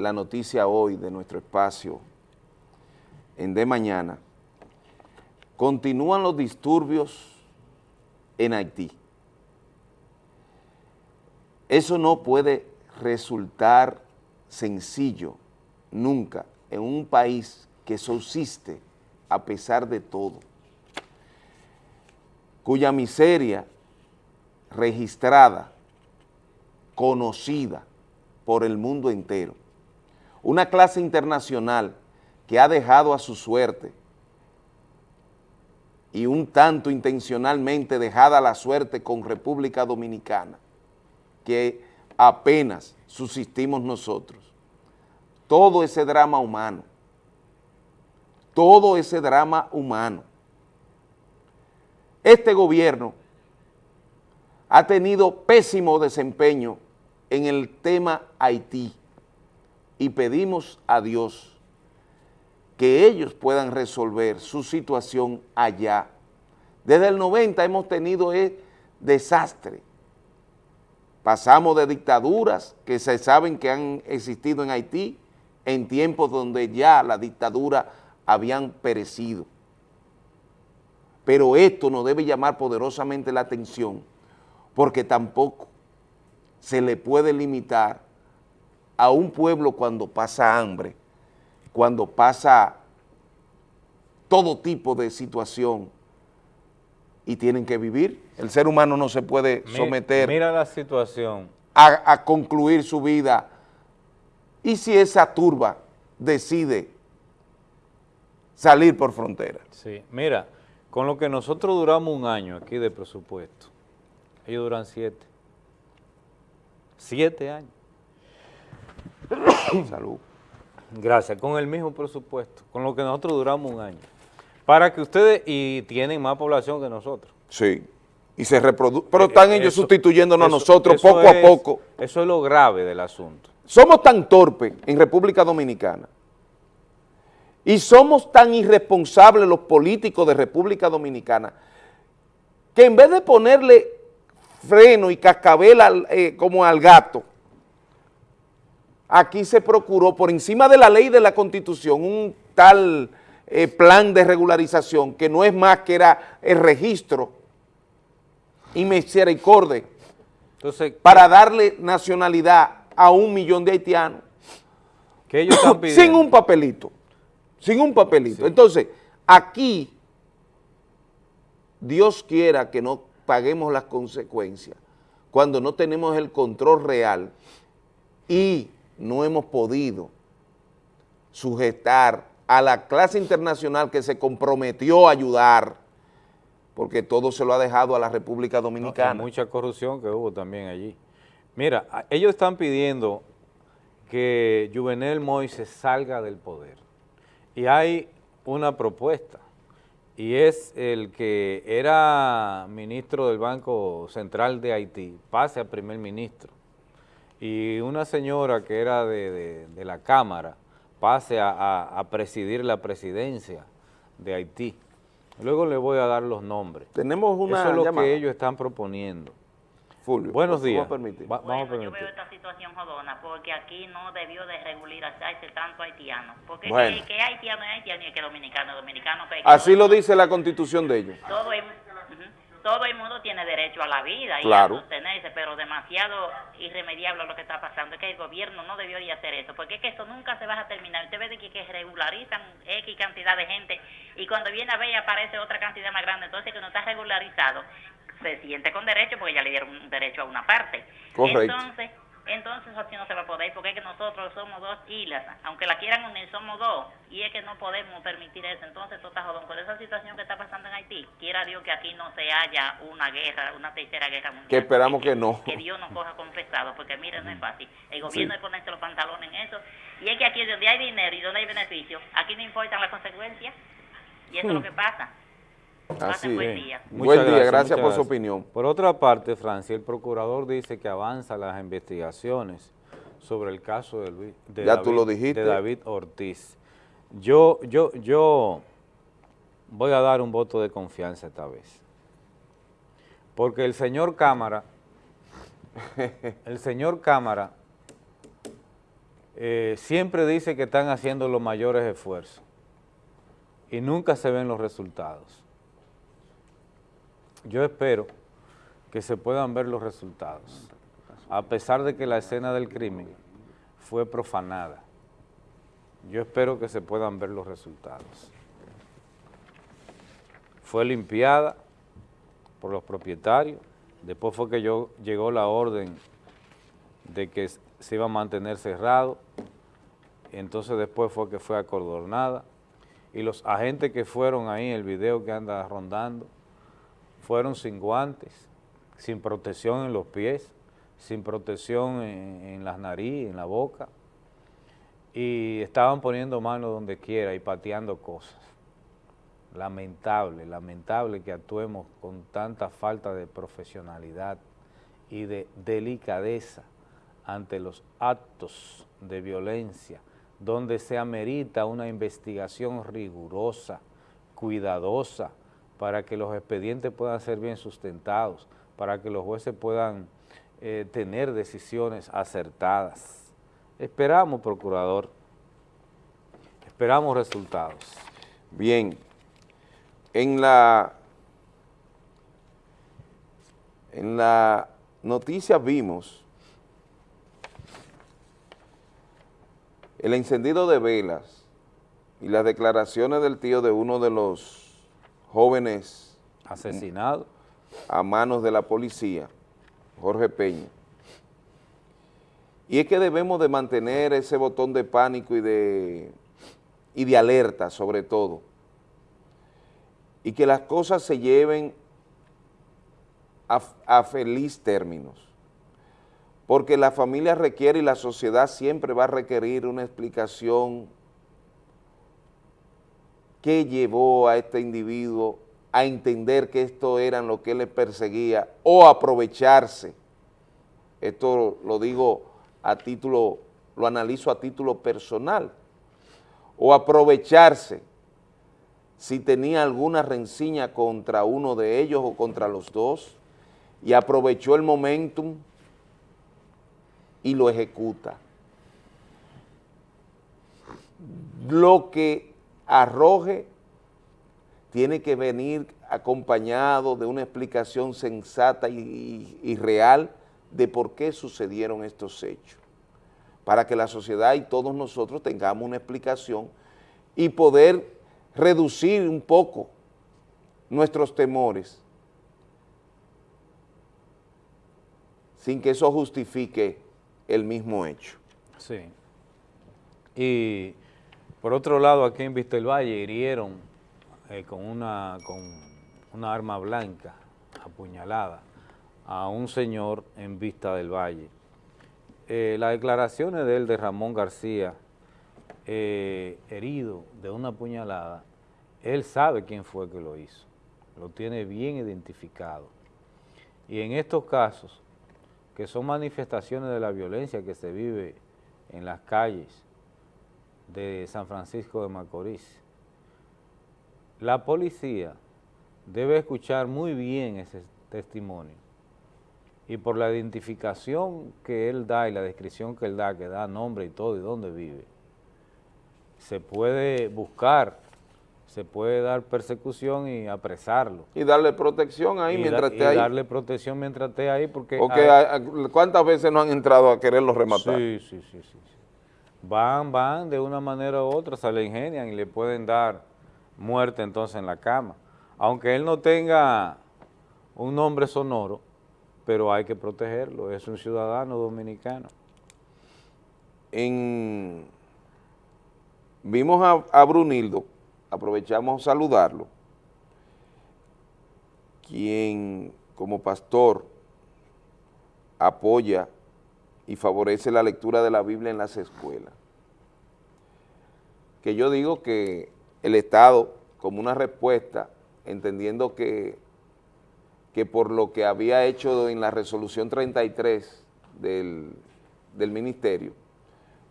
la noticia hoy de nuestro espacio en De Mañana. Continúan los disturbios en Haití. Eso no puede resultar sencillo nunca en un país que subsiste a pesar de todo, cuya miseria registrada, conocida por el mundo entero, una clase internacional que ha dejado a su suerte y un tanto intencionalmente dejada la suerte con República Dominicana, que apenas subsistimos nosotros. Todo ese drama humano, todo ese drama humano. Este gobierno ha tenido pésimo desempeño en el tema Haití y pedimos a Dios que ellos puedan resolver su situación allá. Desde el 90 hemos tenido eh, desastre. Pasamos de dictaduras que se saben que han existido en Haití en tiempos donde ya la dictadura habían perecido. Pero esto nos debe llamar poderosamente la atención porque tampoco se le puede limitar a un pueblo cuando pasa hambre, cuando pasa todo tipo de situación y tienen que vivir. El ser humano no se puede someter Mira la situación. a, a concluir su vida. ¿Y si esa turba decide salir por frontera? Sí, mira, con lo que nosotros duramos un año aquí de presupuesto, ellos duran siete. Siete años. [coughs] Salud. Gracias, con el mismo presupuesto, con lo que nosotros duramos un año. Para que ustedes, y tienen más población que nosotros. Sí. Y se reproduce. Pero están Eh, ellos eso- sustituyéndonos eso- a nosotros eso poco a poco. Eso es lo grave del asunto. Somos tan torpes en República Dominicana y somos tan irresponsables los políticos de República Dominicana que en vez de ponerle freno y cascabel al- eh, como al gato, aquí se procuró por encima de la ley de la Constitución un tal eh, plan de regularización que no es más que era el registro y misericordia Entonces, para darle nacionalidad a un millón de haitianos ¿qué ellos están pidiendo? [coughs] sin un papelito, sin un papelito. Entonces, aquí, Dios quiera que no paguemos las consecuencias cuando no tenemos el control real y no hemos podido sujetar a la clase internacional que se comprometió a ayudar, porque todo se lo ha dejado a la República No, Dominicana. mucha corrupción que hubo también allí. Mira, ellos están pidiendo que Juvenel Moise salga del poder. Y hay una propuesta, y es el que era ministro del Banco Central de Haití, pase a primer ministro. Y una señora que era de, de- de la Cámara, pase a, a- a presidir la presidencia de Haití. Luego le voy a dar los nombres. Tenemos una Eso es lo llamada. que ellos están proponiendo. Fulvio, Buenos ¿me días. va a permitir? Va- vamos a Bueno, yo veo esta situación jodona porque aquí no debió de regularizarse tanto haitiano. Porque Bueno. que, que haitiano es haitiano y que dominicano es dominicano. que Así lo dice la constitución de ellos. Todo ujú, todo el mundo tiene derecho a la vida y Claro. a sostenerse, pero demasiado irremediable lo que está pasando. Es que el gobierno no debió de hacer eso, porque es que eso nunca se va a terminar. Usted ve de que, que regularizan X cantidad de gente y cuando viene a ver aparece otra cantidad más grande. Entonces, que no está regularizado, se siente con derecho porque ya le dieron un derecho a una parte. Correcto. Entonces, entonces así no se va a poder porque es que nosotros somos dos islas, aunque la quieran unir somos dos y es que no podemos permitir eso. Entonces, está jodón con esa situación que está pasando en Haití. Quiera Dios que aquí no se haya una guerra, una tercera guerra mundial. Que esperamos que no. [laughs] Que Dios nos coja confesado, porque mire, no es fácil. El gobierno de ponerse los pantalones en eso. Y es que aquí donde hay dinero y donde hay beneficio, aquí no importan las consecuencias. Y eso es lo que pasa. Así Pasen buen día. Buen día, gracias muchas por su opinión. Por otra parte, Francia, el procurador dice que avanza las investigaciones sobre el caso de, Luis, de, Ya David, tú lo dijiste. de David Ortiz. Yo, yo, yo voy a dar un voto de confianza esta vez. Porque el señor Cámara, [laughs] el señor Cámara eh, siempre dice que están haciendo los mayores esfuerzos y nunca se ven los resultados. Yo espero que se puedan ver los resultados, a pesar de que la escena del crimen fue profanada. Yo espero que se puedan ver los resultados. Fue limpiada por los propietarios, después fue que yo, llegó la orden de que se iba a mantener cerrado, entonces después fue que fue acordonada, y los agentes que fueron ahí, el video que anda rondando, fueron sin guantes, sin protección en los pies, sin protección en, las narices, en la boca, y estaban poniendo manos donde quiera y pateando cosas. Lamentable, lamentable que actuemos con tanta falta de profesionalidad y de delicadeza ante los actos de violencia, donde se amerita una investigación rigurosa, cuidadosa, para que los expedientes puedan ser bien sustentados, para que los jueces puedan eh, tener decisiones acertadas. Esperamos, procurador, esperamos resultados. Bien, en la, en la noticia vimos el encendido de velas y las declaraciones del tío de uno de los jóvenes asesinados a manos de la policía, Jorge Peña. Y es que debemos de mantener ese botón de pánico y de, y de alerta sobre todo, y que las cosas se lleven a, a feliz términos, porque la familia requiere y la sociedad siempre va a requerir una explicación que llevó a este individuo a entender que esto era lo que le perseguía o aprovecharse. Esto lo digo a título, lo analizo a título personal, o aprovecharse si tenía alguna rencilla contra uno de ellos o contra los dos, y aprovechó el momentum y lo ejecuta. Lo que arroje tiene que venir acompañado de una explicación sensata y, real de por qué sucedieron estos hechos, para que la sociedad y todos nosotros tengamos una explicación y poder reducir un poco nuestros temores sin que eso justifique el mismo hecho. Sí. Y por otro lado, aquí en Vista del Valle hirieron eh, con, una, con una arma blanca apuñalada a un señor en Vista del Valle. Eh, las declaraciones de él, de Ramón García, eh, herido de una puñalada, él sabe quién fue que lo hizo, lo tiene bien identificado. Y en estos casos, que son manifestaciones de la violencia que se vive en las calles de San Francisco de Macorís, la policía debe escuchar muy bien ese testimonio y por la identificación que él da y la descripción que él da, que da nombre y todo y dónde vive, se puede buscar, se puede dar persecución y apresarlo. Y darle protección ahí y mientras da, esté y ahí. darle protección mientras esté ahí porque... ¿cuántas veces no han entrado a quererlo rematar? Sí, sí, sí, sí. Van, van, de una manera u otra, se le ingenian y le pueden dar muerte entonces en la cama. Aunque él no tenga un nombre sonoro, pero hay que protegerlo, es un ciudadano dominicano. En, vimos a, a Brunildo, aprovechamos a saludarlo, quien como pastor apoya y favorece la lectura de la Biblia en las escuelas. Que yo digo que el Estado, como una respuesta, entendiendo que, que por lo que había hecho en la resolución 33 del, del ministerio,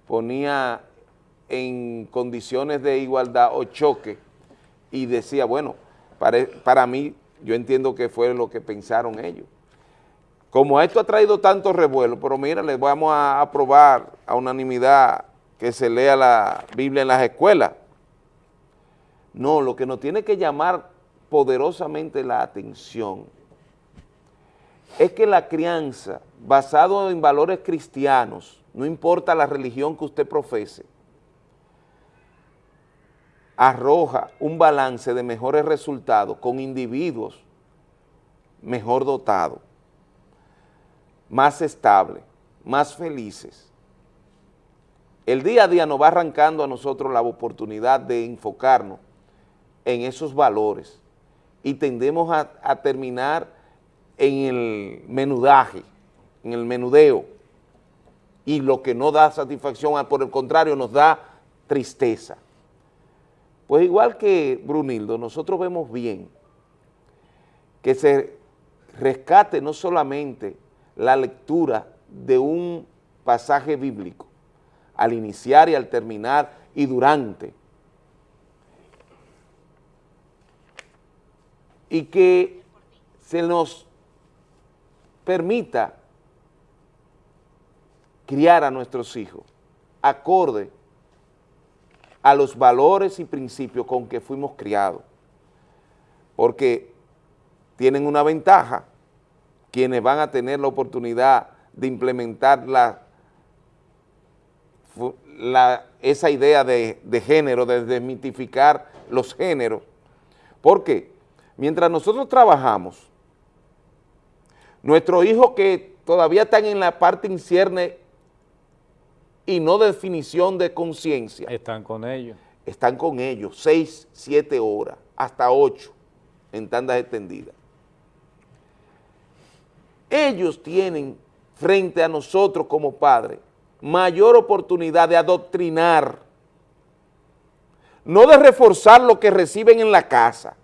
ponía en condiciones de igualdad o choque y decía, bueno, para, para mí, yo entiendo que fue lo que pensaron ellos. Como esto ha traído tanto revuelo, pero mira, les vamos a aprobar a unanimidad que se lea la Biblia en las escuelas. No, lo que nos tiene que llamar poderosamente la atención es que la crianza, basado en valores cristianos, no importa la religión que usted profese, arroja un balance de mejores resultados con individuos mejor dotados, más estables, más felices. El día a día nos va arrancando a nosotros la oportunidad de enfocarnos en esos valores y tendemos a, a terminar en el menudaje, en el menudeo, y lo que no da satisfacción, por el contrario, nos da tristeza. Pues igual que Brunildo, nosotros vemos bien que se rescate no solamente la lectura de un pasaje bíblico, al iniciar y al terminar y durante, y que se nos permita criar a nuestros hijos acorde a los valores y principios con que fuimos criados, porque tienen una ventaja quienes van a tener la oportunidad de implementar la, la, esa idea de, de género, de desmitificar los géneros, porque mientras nosotros trabajamos, nuestros hijos que todavía están en la parte incierne y no definición de conciencia. Están con ellos. Están con ellos, seis, siete horas, hasta ocho, en tandas extendidas. Ellos tienen frente a nosotros como padres mayor oportunidad de adoctrinar, no de reforzar lo que reciben en la casa,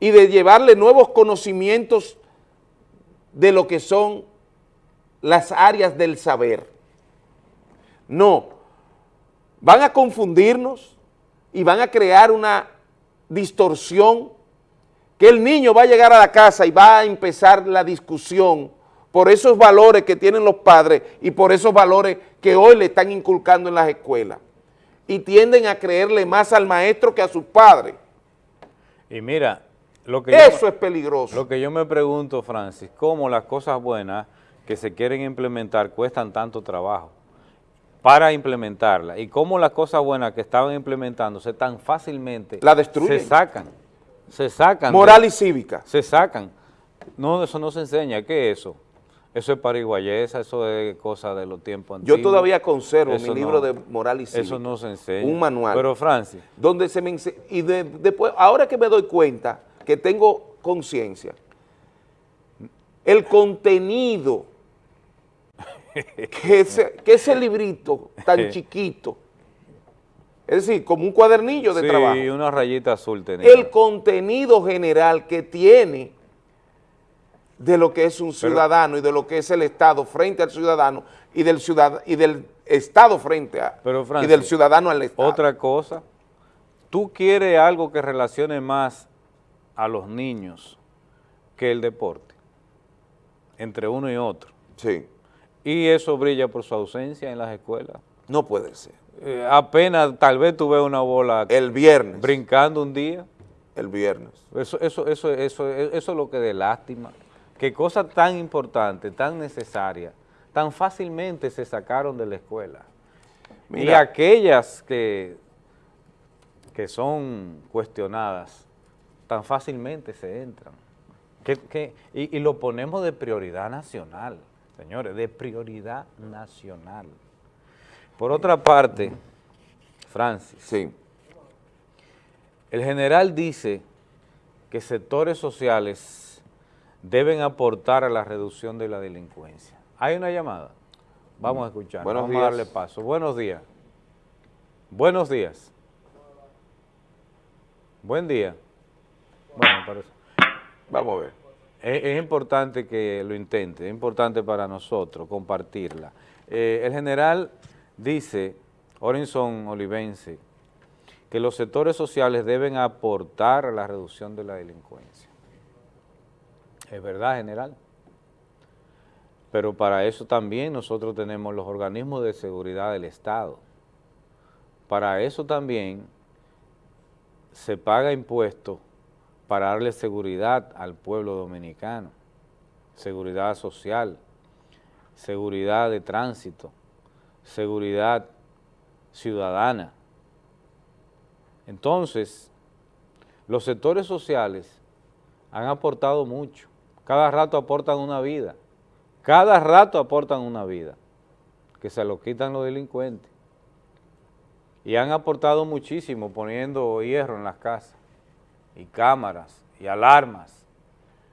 y de llevarle nuevos conocimientos de lo que son las áreas del saber. No, van a confundirnos y van a crear una distorsión que el niño va a llegar a la casa y va a empezar la discusión por esos valores que tienen los padres y por esos valores que hoy le están inculcando en las escuelas. Y tienden a creerle más al maestro que a sus padres. Y mira, lo que Eso yo, es peligroso. Lo que yo me pregunto, Francis, cómo las cosas buenas que se quieren implementar cuestan tanto trabajo para implementarlas y cómo las cosas buenas que estaban implementándose tan fácilmente la destruyen. se sacan, se sacan. Moral y cívica. Se sacan. No, eso no se enseña. ¿Qué es eso? Eso es pariguayesa, eso es cosa de los tiempos antiguos. Yo todavía conservo Eso mi no. libro de moral y cívica. Eso no se enseña. Un manual. Pero Francis, donde se me y de- después, ahora que me doy cuenta que tengo conciencia, el contenido [laughs] que ese, que ese librito tan chiquito, es decir, como un cuadernillo de sí, trabajo, una rayita azul tenía. el contenido general que tiene de lo que es un Pero- ciudadano y de lo que es el Estado frente al ciudadano y del ciudad y del Estado frente a Pero, y del ciudadano al Estado. Otra cosa, tú quieres algo que relacione más a los niños que el deporte, entre uno y otro. Sí. Y eso brilla por su ausencia en las escuelas. No puede ser. Eh, apenas, tal vez tú ves una bola El viernes. brincando un día. El viernes. Eso, eso, eso, eso, eso es lo que de lástima. Que cosas tan importantes, tan necesarias, tan fácilmente se sacaron de la escuela. y aquellas que, que son cuestionadas, tan fácilmente se entran. Que, que- y, y lo ponemos de prioridad nacional, señores, de prioridad nacional. Por otra parte, Francis, Sí. el general dice que sectores sociales deben aportar a la reducción de la delincuencia. ¿Hay una llamada? Vamos a escuchar, Buenos vamos días. a darle paso. Buenos días. Buenos días. Buen día. Bueno, parece. Vamos a ver. Es, es importante que lo intente, es importante para nosotros compartirla. Eh, el general dice, Orenson Olivense, que los sectores sociales deben aportar a la reducción de la delincuencia. Es verdad, general. Pero para eso también nosotros tenemos los organismos de seguridad del Estado. Para eso también se paga impuestos para darle seguridad al pueblo dominicano, seguridad social, seguridad de tránsito, seguridad ciudadana. Entonces, los sectores sociales han aportado mucho, cada rato aportan una vida, cada rato aportan una vida, que se lo quitan los delincuentes. Y han aportado muchísimo poniendo hierro en las casas, y cámaras, y alarmas,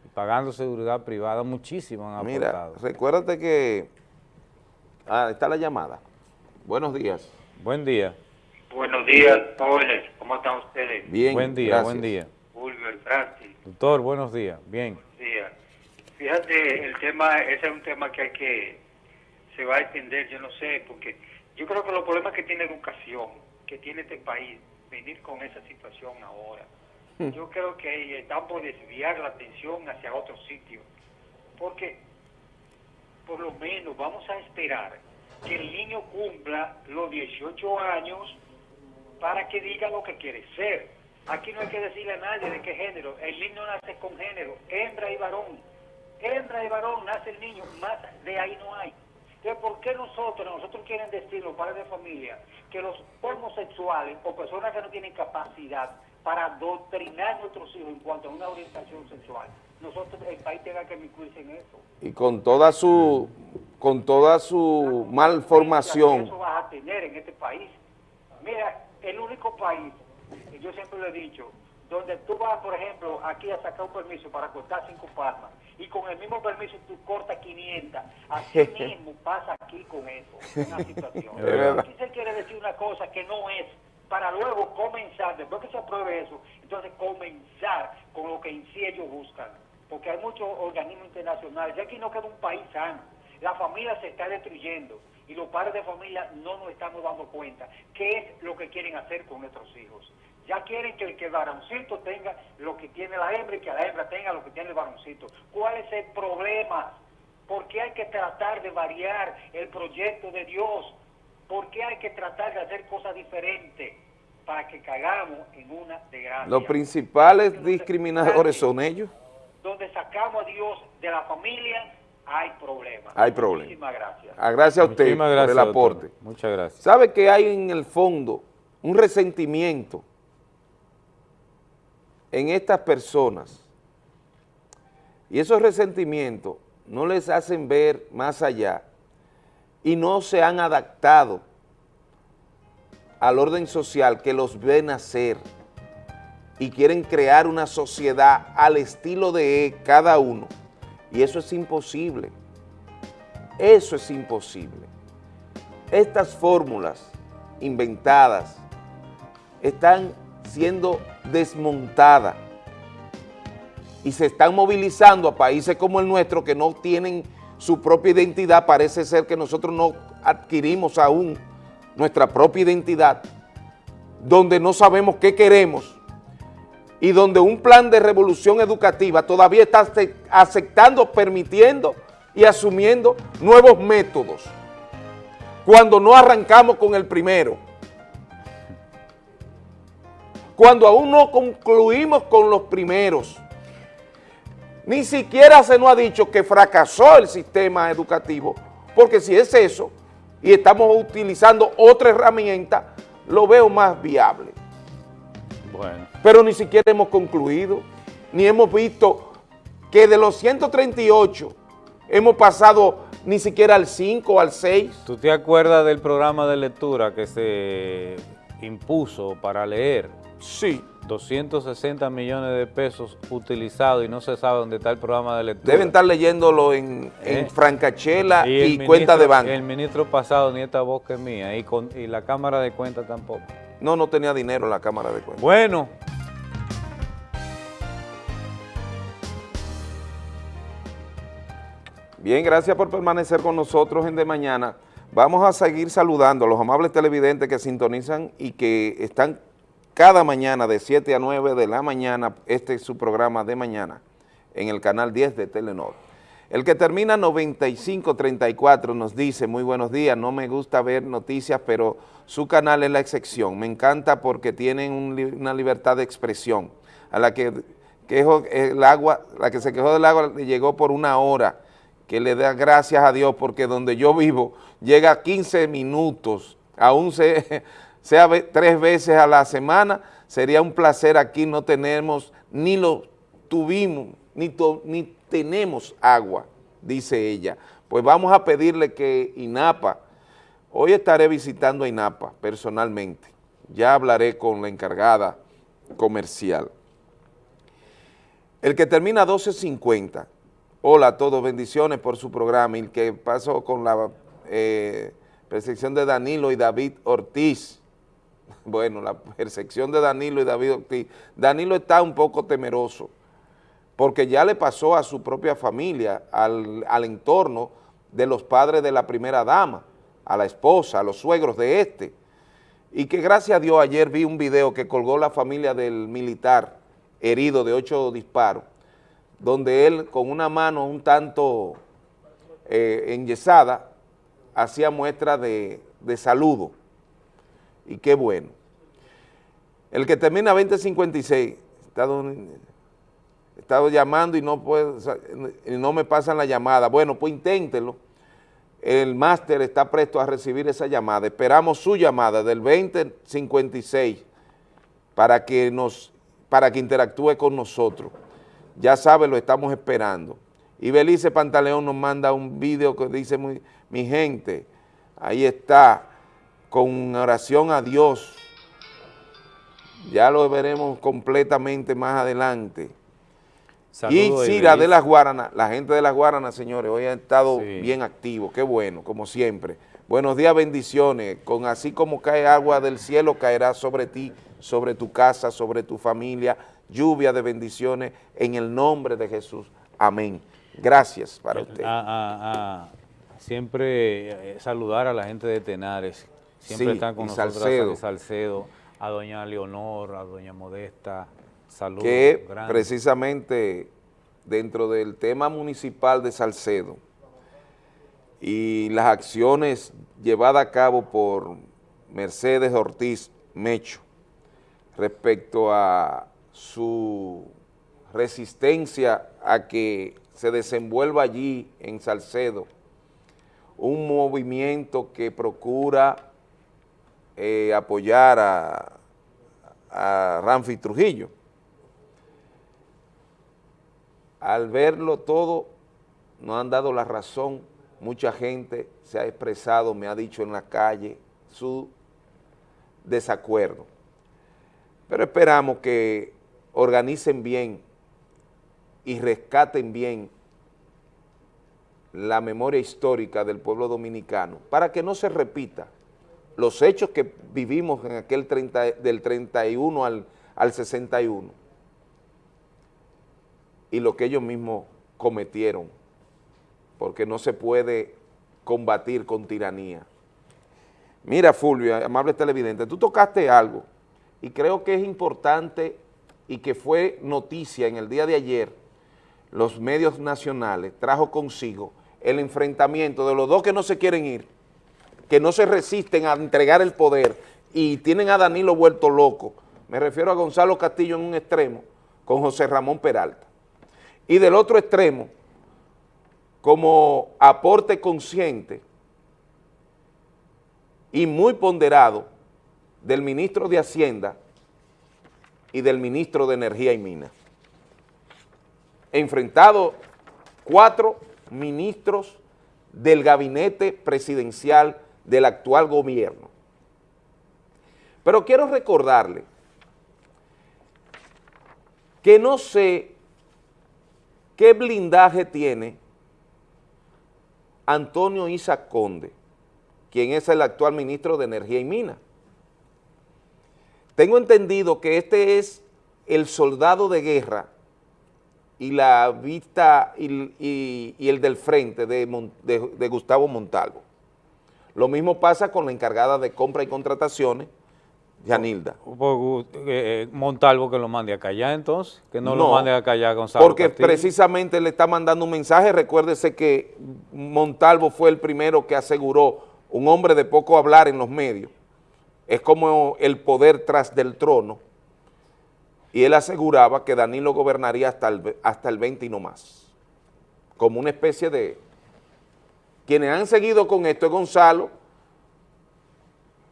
y pagando seguridad privada, muchísimo han Mira, aportado. recuérdate que... Ah, está la llamada. Buenos días. Buen día. Buenos días, jóvenes. ¿Cómo están ustedes? Bien, buen día, gracias. buen día. Fulver, Francis, Doctor, buenos días. Bien. buenos días. Fíjate, el tema, ese es un tema que hay que, se va a extender, yo no sé, porque yo creo que los problemas que tiene educación, que tiene este país, venir con esa situación ahora, yo creo que están por desviar la atención hacia otro sitio, porque por lo menos vamos a esperar que el niño cumpla los 18 años para que diga lo que quiere ser. Aquí no hay que decirle a nadie de qué género. El niño nace con género, hembra y varón. Hembra y varón nace el niño, más de ahí no hay. Entonces, ¿por qué nosotros, nosotros quieren decir los padres de familia, que los homosexuales o personas que no tienen capacidad para adoctrinar a nuestros hijos en cuanto a una orientación sexual, nosotros, el país tenga que incluirse en eso? Y con toda su, con toda su malformación. Eso vas a tener en este país. Mira, el único país, y yo siempre lo he dicho, donde tú vas, por ejemplo, aquí a sacar un permiso para cortar cinco palmas, y con el mismo permiso tú cortas 500, así [laughs] mismo pasa aquí con eso, una [laughs] situación. Aquí se quiere decir una cosa que no es, para luego comenzar, después que se apruebe eso, entonces comenzar con lo que en sí ellos buscan. Porque hay muchos organismos internacionales, y aquí no queda un país sano. La familia se está destruyendo y los padres de familia no nos estamos dando cuenta qué es lo que quieren hacer con nuestros hijos. Ya quieren que el, que el varoncito tenga lo que tiene la hembra y que la hembra tenga lo que tiene el varoncito. ¿Cuál es el problema? ¿Por qué hay que tratar de variar el proyecto de Dios? ¿Por qué hay que tratar de hacer cosas diferentes para que caigamos en una desgracia? Los principales discriminadores son ellos. Donde sacamos a Dios de la familia, hay problemas. Hay problemas. Muchísimas gracias. Ah, Gracias a usted Muchísimas por el doctor. aporte. Muchas gracias. ¿Sabe que hay en el fondo un resentimiento en estas personas? Y esos resentimientos no les hacen ver más allá y no se han adaptado al orden social que los ve nacer y quieren crear una sociedad al estilo de cada uno. Y eso es imposible. Eso es imposible. Estas fórmulas inventadas están siendo desmontadas y se están movilizando a países como el nuestro que no tienen su propia identidad. Parece ser que nosotros no adquirimos aún nuestra propia identidad, donde no sabemos qué queremos y donde un plan de revolución educativa todavía está ace- aceptando, permitiendo y asumiendo nuevos métodos, cuando no arrancamos con el primero, cuando aún no concluimos con los primeros, ni siquiera se nos ha dicho que fracasó el sistema educativo, porque si es eso, y estamos utilizando otra herramienta, lo veo más viable. Bueno. Pero ni siquiera hemos concluido, ni hemos visto que de los 138 hemos pasado ni siquiera al 5 o al 6. ¿Tú te acuerdas del programa de lectura que se impuso para leer? Sí. 260 millones de pesos utilizados y no se sabe dónde está el programa de lectura. Deben estar leyéndolo en, en ¿Eh? Francachela y, cuenta ministro- de banco. El ministro pasado ni esta voz que es mía y, con, y la cámara de cuenta tampoco. No, no tenía dinero en la cámara de cuentas. Bueno. Bien, gracias por permanecer con nosotros en De Mañana. Vamos a seguir saludando a los amables televidentes que sintonizan y que están cada mañana de 7 a 9 de la mañana, este es su programa de mañana, en el canal 10 de Telenor. El que termina 9534 nos dice, muy buenos días, no me gusta ver noticias, pero su canal es la excepción. Me encanta porque tienen una libertad de expresión. A la que el agua, la que se quejó del agua le llegó por una hora, que le da gracias a Dios porque donde yo vivo llega 15 minutos, aún se, sea tres veces a la semana, sería un placer aquí, no tenemos, ni lo tuvimos, ni, to- ni tenemos agua, dice ella. Pues vamos a pedirle que INAPA, hoy estaré visitando a INAPA personalmente, ya hablaré con la encargada comercial. El que termina 1250, hola a todos, bendiciones por su programa, y el que pasó con la eh, percepción de Danilo y David Ortiz, bueno, la percepción de Danilo y David Ortiz, Danilo está un poco temeroso, porque ya le pasó a su propia familia, al, al entorno de los padres de la primera dama, a la esposa, a los suegros de este, y que gracias a Dios ayer vi un video que colgó la familia del militar herido de ocho disparos, donde él con una mano un tanto eh, enyesada hacía muestra de, de saludo, y qué bueno. El que termina 2056, he estado, llamando y no, me pasan la llamada, bueno, pues inténtelo, el máster está presto a recibir esa llamada. Esperamos su llamada del 2056 para que, nos, para que interactúe con nosotros. Ya sabe, lo estamos esperando. Y Belice Pantaleón nos manda un video que dice, mi gente, ahí está, con oración a Dios. Ya lo veremos completamente más adelante. Saludos, y Cira de Ibelice. las Guaranas, la gente de las Guaranas, señores, hoy han estado bien activos, qué bueno, como siempre. Buenos días, bendiciones, con así como cae agua del cielo, caerá sobre ti, sobre tu casa, sobre tu familia, lluvia de bendiciones, en el nombre de Jesús. Amén. Gracias para usted. A- a- a siempre eh, saludar a la gente de Tenares. Siempre Sí, están con nosotros Salcedo. a Salcedo, a doña Leonor, a doña Modesta. Saludos. que grandes. precisamente dentro del tema municipal de Salcedo y las acciones llevadas a cabo por Mercedes Ortiz Mecho respecto a su resistencia a que se desenvuelva allí en Salcedo un movimiento que procura eh, apoyar a, a Ramfi Trujillo. Al verlo todo, nos han dado la razón, mucha gente se ha expresado, me ha dicho en la calle su desacuerdo. Pero esperamos que organicen bien y rescaten bien la memoria histórica del pueblo dominicano para que no se repita los hechos que vivimos en aquel 30, del 31 al, al 61 y lo que ellos mismos cometieron, porque no se puede combatir con tiranía. Mira, Fulvio, amable televidente, tú tocaste algo. Y creo que es importante y que fue noticia en el día de ayer, los medios nacionales trajo consigo el enfrentamiento de los dos que no se quieren ir, que no se resisten a entregar el poder y tienen a Danilo vuelto loco. Me refiero a Gonzalo Castillo en un extremo con José Ramón Peralta. Y del otro extremo, como aporte consciente y muy ponderado del ministro de Hacienda y del ministro de Energía y Minas. Enfrentado cuatro ministros del gabinete presidencial del actual gobierno. Pero quiero recordarle que no sé qué blindaje tiene Antonio Isa Conde, quien es el actual ministro de Energía y Minas. Tengo entendido que este es el soldado de guerra y la vista y, el del frente de Gustavo Montalvo. Lo mismo pasa con la encargada de compra y contrataciones, Yanilda. Gu- eh, Montalvo que lo mande a callar entonces, que no, No, lo mande a callar Gonzalo Porque Castillo. precisamente le está mandando un mensaje. Recuérdese que Montalvo fue el primero que aseguró, un hombre de poco hablar en los medios, es como el poder tras del trono, y él aseguraba que Danilo gobernaría hasta el, hasta el 20 y no más, como una especie de... Quienes han seguido con esto es Gonzalo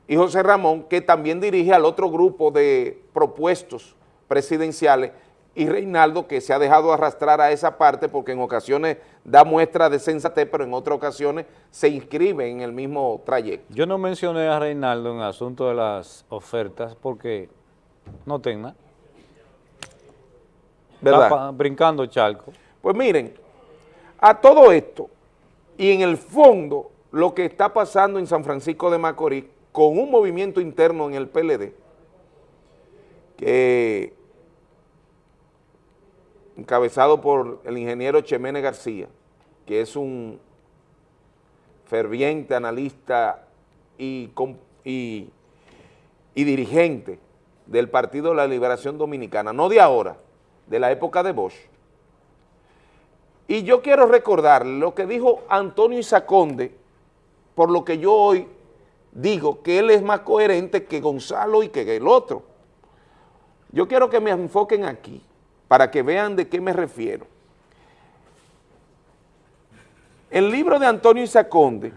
y José Ramón, que también dirige al otro grupo de propuestos presidenciales, y Reinaldo, que se ha dejado arrastrar a esa parte porque en ocasiones da muestra de sensatez, pero en otras ocasiones se inscribe en el mismo trayecto. Yo no mencioné a Reinaldo en el asunto de las ofertas porque no tenga. ¿Verdad? Está pa- brincando charco. Pues miren, a todo esto, y en el fondo, lo que está pasando en San Francisco de Macorís, con un movimiento interno en el PLD, que encabezado por el ingeniero Chemene García, que es un ferviente analista y, y dirigente del Partido de la Liberación Dominicana, no de ahora, de la época de Bosch. Y yo quiero recordar lo que dijo Antonio Isaconde, por lo que yo hoy digo que él es más coherente que Gonzalo y que el otro. Yo quiero que me enfoquen aquí, para que vean de qué me refiero. El libro de Antonio Isaconde,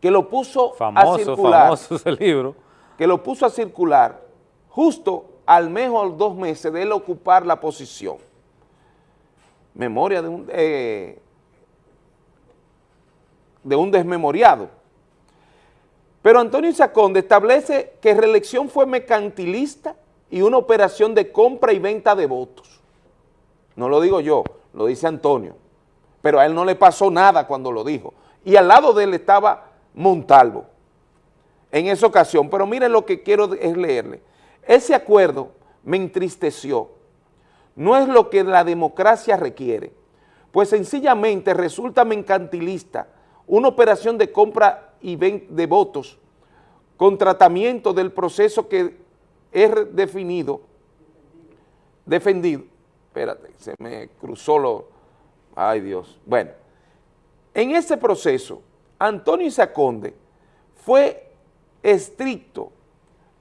que lo puso a circular, famoso ese libro. que lo puso a circular justo al mes o dos meses de él ocupar la posición. Memoria de un, eh, de un desmemoriado. Pero Antonio Isaconde establece que reelección fue mercantilista y una operación de compra y venta de votos. No lo digo yo, lo dice Antonio. Pero a él no le pasó nada cuando lo dijo. Y al lado de él estaba Montalvo en esa ocasión. Pero miren lo que quiero es leerle. Ese acuerdo me entristeció. No es lo que la democracia requiere, pues sencillamente resulta mercantilista una operación de compra y de votos con tratamiento del proceso que es definido, defendido, espérate, se me cruzó lo, ay Dios, bueno, en ese proceso, Antonio Isaconde fue estricto,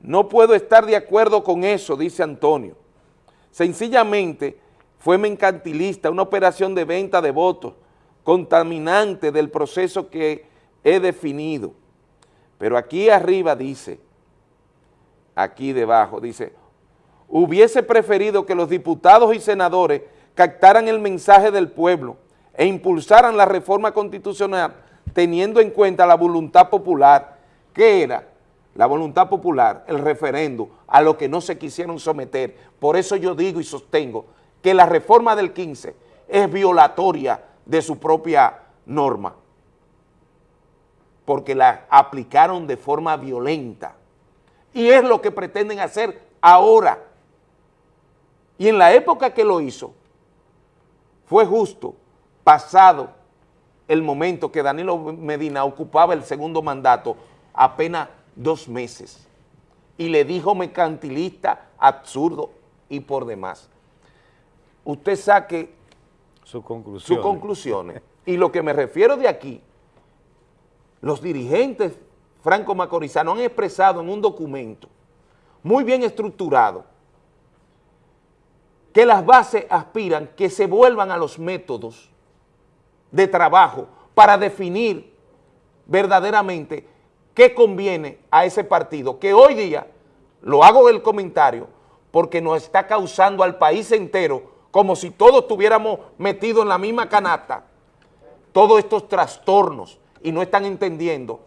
no puedo estar de acuerdo con eso, dice Antonio, sencillamente fue mercantilista, una operación de venta de votos, contaminante del proceso que he definido. Pero aquí arriba dice, aquí debajo dice, hubiese preferido que los diputados y senadores captaran el mensaje del pueblo e impulsaran la reforma constitucional teniendo en cuenta la voluntad popular, que era la voluntad popular, el referendo, a lo que no se quisieron someter. Por eso yo digo y sostengo que la reforma del 15 es violatoria de su propia norma, porque la aplicaron de forma violenta. Y es lo que pretenden hacer ahora. Y en la época que lo hizo, fue justo, pasado el momento que Danilo Medina ocupaba el segundo mandato, apenas dos meses. Y le dijo mercantilista, absurdo y por demás. Usted saque sus conclusiones. Y lo que me refiero de aquí, los dirigentes franco-macorizanos han expresado en un documento muy bien estructurado que las bases aspiran que se vuelvan a los métodos de trabajo para definir verdaderamente qué conviene a ese partido, que hoy día, lo hago el comentario, porque nos está causando al país entero, como si todos estuviéramos metidos en la misma canasta, todos estos trastornos y no están entendiendo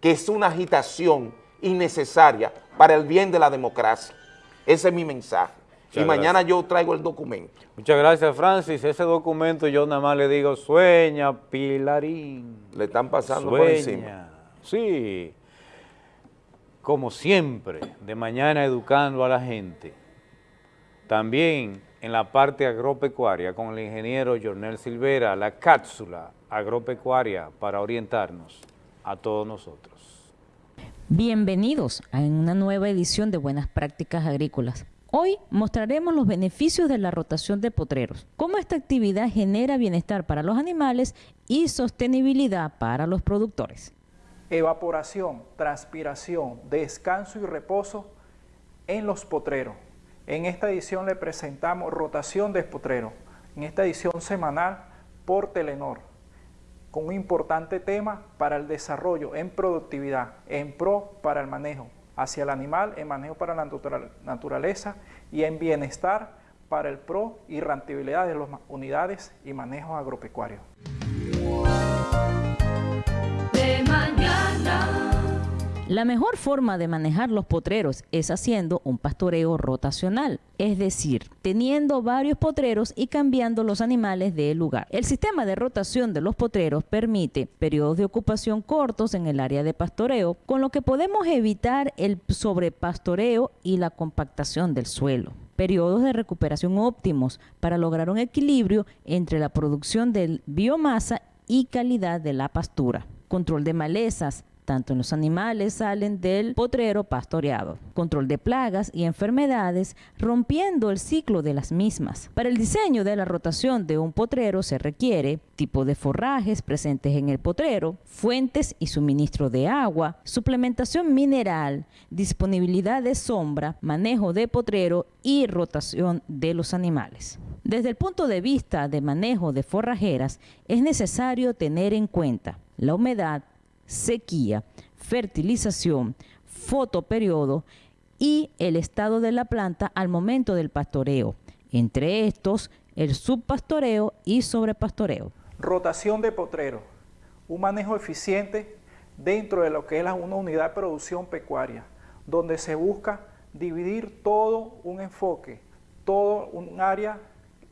que es una agitación innecesaria para el bien de la democracia. Ese es mi mensaje. y mañana yo traigo el documento. Muchas gracias, Francis. Ese documento yo nada más le digo, sueña, Pilarín. Le están pasando por encima. Sí. Como siempre, de mañana educando a la gente. También en la parte agropecuaria con el ingeniero Jornel Silvera, la cápsula agropecuaria para orientarnos a todos nosotros. Bienvenidos a una nueva edición de Buenas Prácticas Agrícolas. Hoy mostraremos los beneficios de la rotación de potreros, cómo esta actividad genera bienestar para los animales y sostenibilidad para los productores. Evaporación, transpiración, descanso y reposo en los potreros. En esta edición le presentamos rotación de potreros, en esta edición semanal por Telenor con un importante tema para el desarrollo en productividad, en pro para el manejo hacia el animal, en manejo para la naturaleza y en bienestar para el pro y rentabilidad de las unidades y manejo agropecuario. La mejor forma de manejar los potreros es haciendo un pastoreo rotacional, es decir, teniendo varios potreros y cambiando los animales de lugar. El sistema de rotación de los potreros permite periodos de ocupación cortos en el área de pastoreo, con lo que podemos evitar el sobrepastoreo y la compactación del suelo periodos de recuperación óptimos para lograr un equilibrio entre la producción de biomasa y calidad de la pastura. Control de malezas, tanto en los animales salen del potrero pastoreado. Control de plagas y enfermedades, rompiendo el ciclo de las mismas. Para el diseño de la rotación de un potrero se requiere tipo de forrajes presentes en el potrero, fuentes y suministro de agua, suplementación mineral, disponibilidad de sombra, manejo de potrero y rotación de los animales. Desde el punto de vista de manejo de forrajeras, es necesario tener en cuenta la humedad, sequía, fertilización, fotoperiodo y el estado de la planta al momento del pastoreo. Entre estos, el subpastoreo y sobrepastoreo. Rotación de potrero, un manejo eficiente dentro de lo que es una unidad de producción pecuaria, donde se busca dividir todo un enfoque, todo un área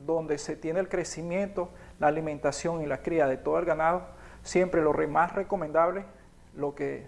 donde se tiene el crecimiento, la alimentación y la cría de todo el ganado siempre lo más recomendable, lo que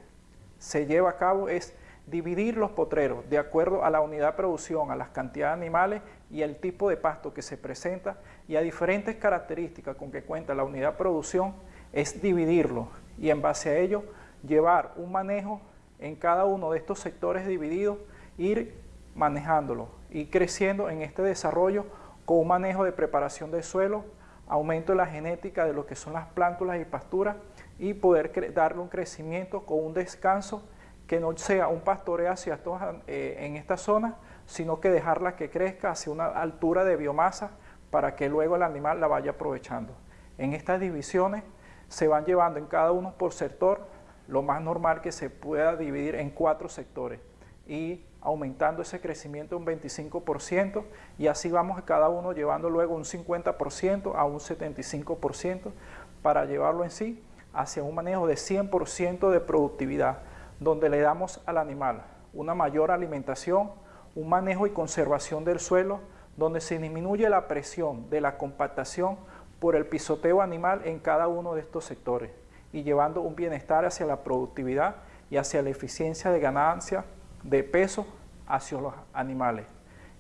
se lleva a cabo es dividir los potreros de acuerdo a la unidad de producción, a las cantidades de animales y el tipo de pasto que se presenta y a diferentes características con que cuenta la unidad de producción, es dividirlo y en base a ello llevar un manejo en cada uno de estos sectores divididos, ir manejándolo y creciendo en este desarrollo con un manejo de preparación del suelo, aumento de la genética de lo que son las plántulas y pasturas y poder darle un crecimiento con un descanso que no sea un pastoreo hacia eh, en esta zona, sino que dejarla que crezca hacia una altura de biomasa para que luego el animal la vaya aprovechando. En estas divisiones se van llevando en cada uno por sector, lo más normal que se pueda dividir en cuatro sectores y aumentando ese crecimiento un 25% y así vamos cada uno llevando luego un 50% a un 75% para llevarlo en sí hacia un manejo de 100% de productividad, donde le damos al animal una mayor alimentación, un manejo y conservación del suelo, donde se disminuye la presión de la compactación por el pisoteo animal en cada uno de estos sectores y llevando un bienestar hacia la productividad y hacia la eficiencia de ganancia de peso hacia los animales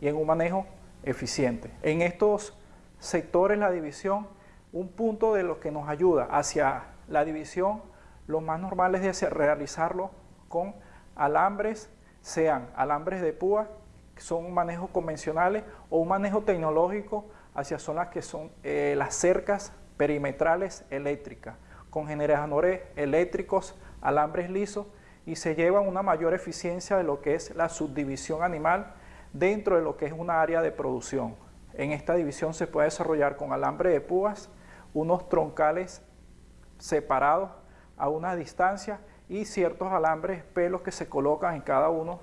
y en un manejo eficiente. En estos sectores la división, un punto de lo que nos ayuda hacia la división, lo más normal es realizarlo con alambres, sean alambres de púa, que son manejos convencionales, o un manejo tecnológico hacia zonas que son eh, las cercas perimetrales eléctricas, con generadores eléctricos, alambres lisos, y se lleva una mayor eficiencia de lo que es la subdivisión animal dentro de lo que es una área de producción. En esta división se puede desarrollar con alambre de púas, unos troncales separados a una distancia y ciertos alambres, pelos que se colocan en cada uno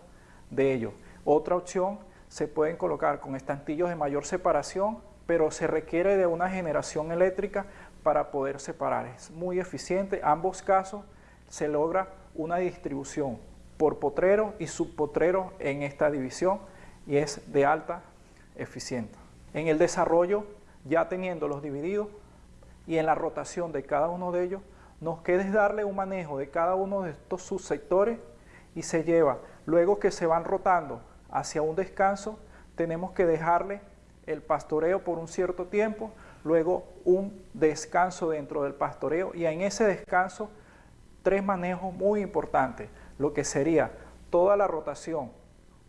de ellos. Otra opción se pueden colocar con estantillos de mayor separación, pero se requiere de una generación eléctrica para poder separar. Es muy eficiente, ambos casos se logra una distribución por potrero y subpotrero en esta división y es de alta eficiencia. En el desarrollo, ya teniendo los divididos y en la rotación de cada uno de ellos, nos queda darle un manejo de cada uno de estos subsectores y se lleva, luego que se van rotando hacia un descanso, tenemos que dejarle el pastoreo por un cierto tiempo, luego un descanso dentro del pastoreo y en ese descanso tres manejos muy importantes, lo que sería toda la rotación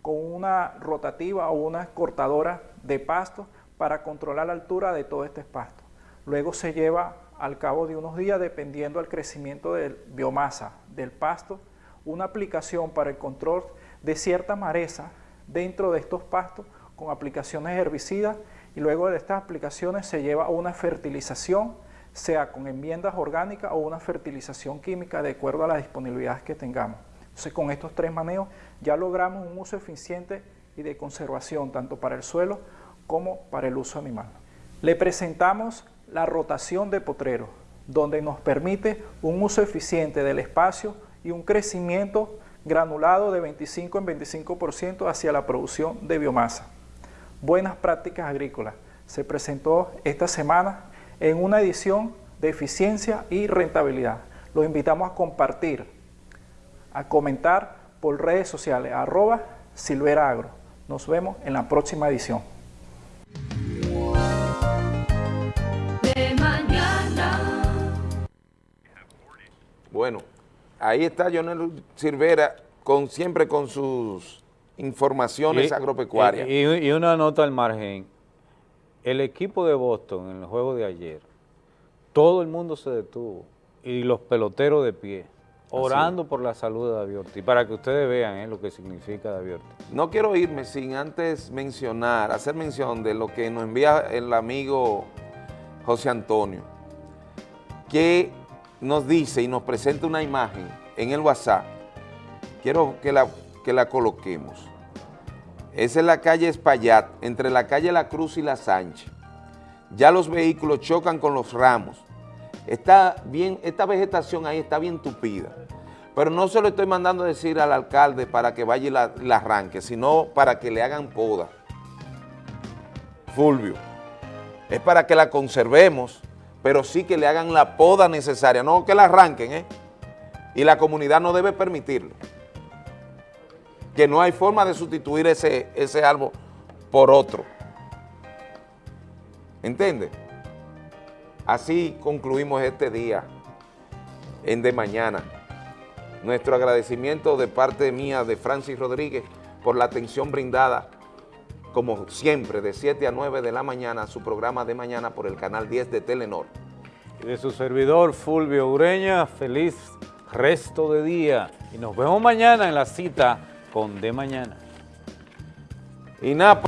con una rotativa o una cortadora de pasto para controlar la altura de todo este pasto. Luego se lleva al cabo de unos días, dependiendo del crecimiento de biomasa del pasto, una aplicación para el control de cierta mareza dentro de estos pastos con aplicaciones herbicidas y luego de estas aplicaciones se lleva una fertilización, sea con enmiendas orgánicas o una fertilización química de acuerdo a las disponibilidades que tengamos. Entonces con estos tres manejos ya logramos un uso eficiente y de conservación tanto para el suelo como para el uso animal. Le presentamos la rotación de potrero, donde nos permite un uso eficiente del espacio y un crecimiento granulado de 25 en 25% hacia la producción de biomasa. Buenas prácticas agrícolas. Se presentó esta semana en una edición de eficiencia y rentabilidad. Los invitamos a compartir, a comentar por redes sociales, arroba Silvera Agro. Nos vemos en la próxima edición. Bueno, ahí está Jonel Silvera con, siempre con sus informaciones Y- agropecuarias. Y, y una nota al margen. El equipo de Boston en el juego de ayer, todo el mundo se detuvo y los peloteros de pie, orando por la salud de David Ortiz, para que ustedes vean eh, lo que significa David Ortiz. No quiero irme sin antes mencionar, hacer mención de lo que nos envía el amigo José Antonio, que nos dice y nos presenta una imagen en el WhatsApp. Quiero que la, que la coloquemos. Esa es la calle Espaillat, entre la calle La Cruz y La Sánchez. Ya los vehículos chocan con los ramos. Está bien, esta vegetación ahí está bien tupida. Pero no se lo estoy mandando a decir al alcalde para que vaya y la, la arranque, sino para que le hagan poda. Fulvio, es para que la conservemos, pero sí que le hagan la poda necesaria, no que la arranquen, ¿eh? Y la comunidad no debe permitirlo. Que no hay forma de sustituir ese, ese por otro. ¿Entiende? Así concluimos este día en De Mañana. Nuestro agradecimiento de parte mía, de Francis Rodríguez, por la atención brindada, como siempre, de 7 a 9 de la mañana, su programa de mañana por el canal 10 de Telenor. Y de su servidor Fulvio Ureña, feliz resto de día. Y nos vemos mañana en la cita con De Mañana. Y nada.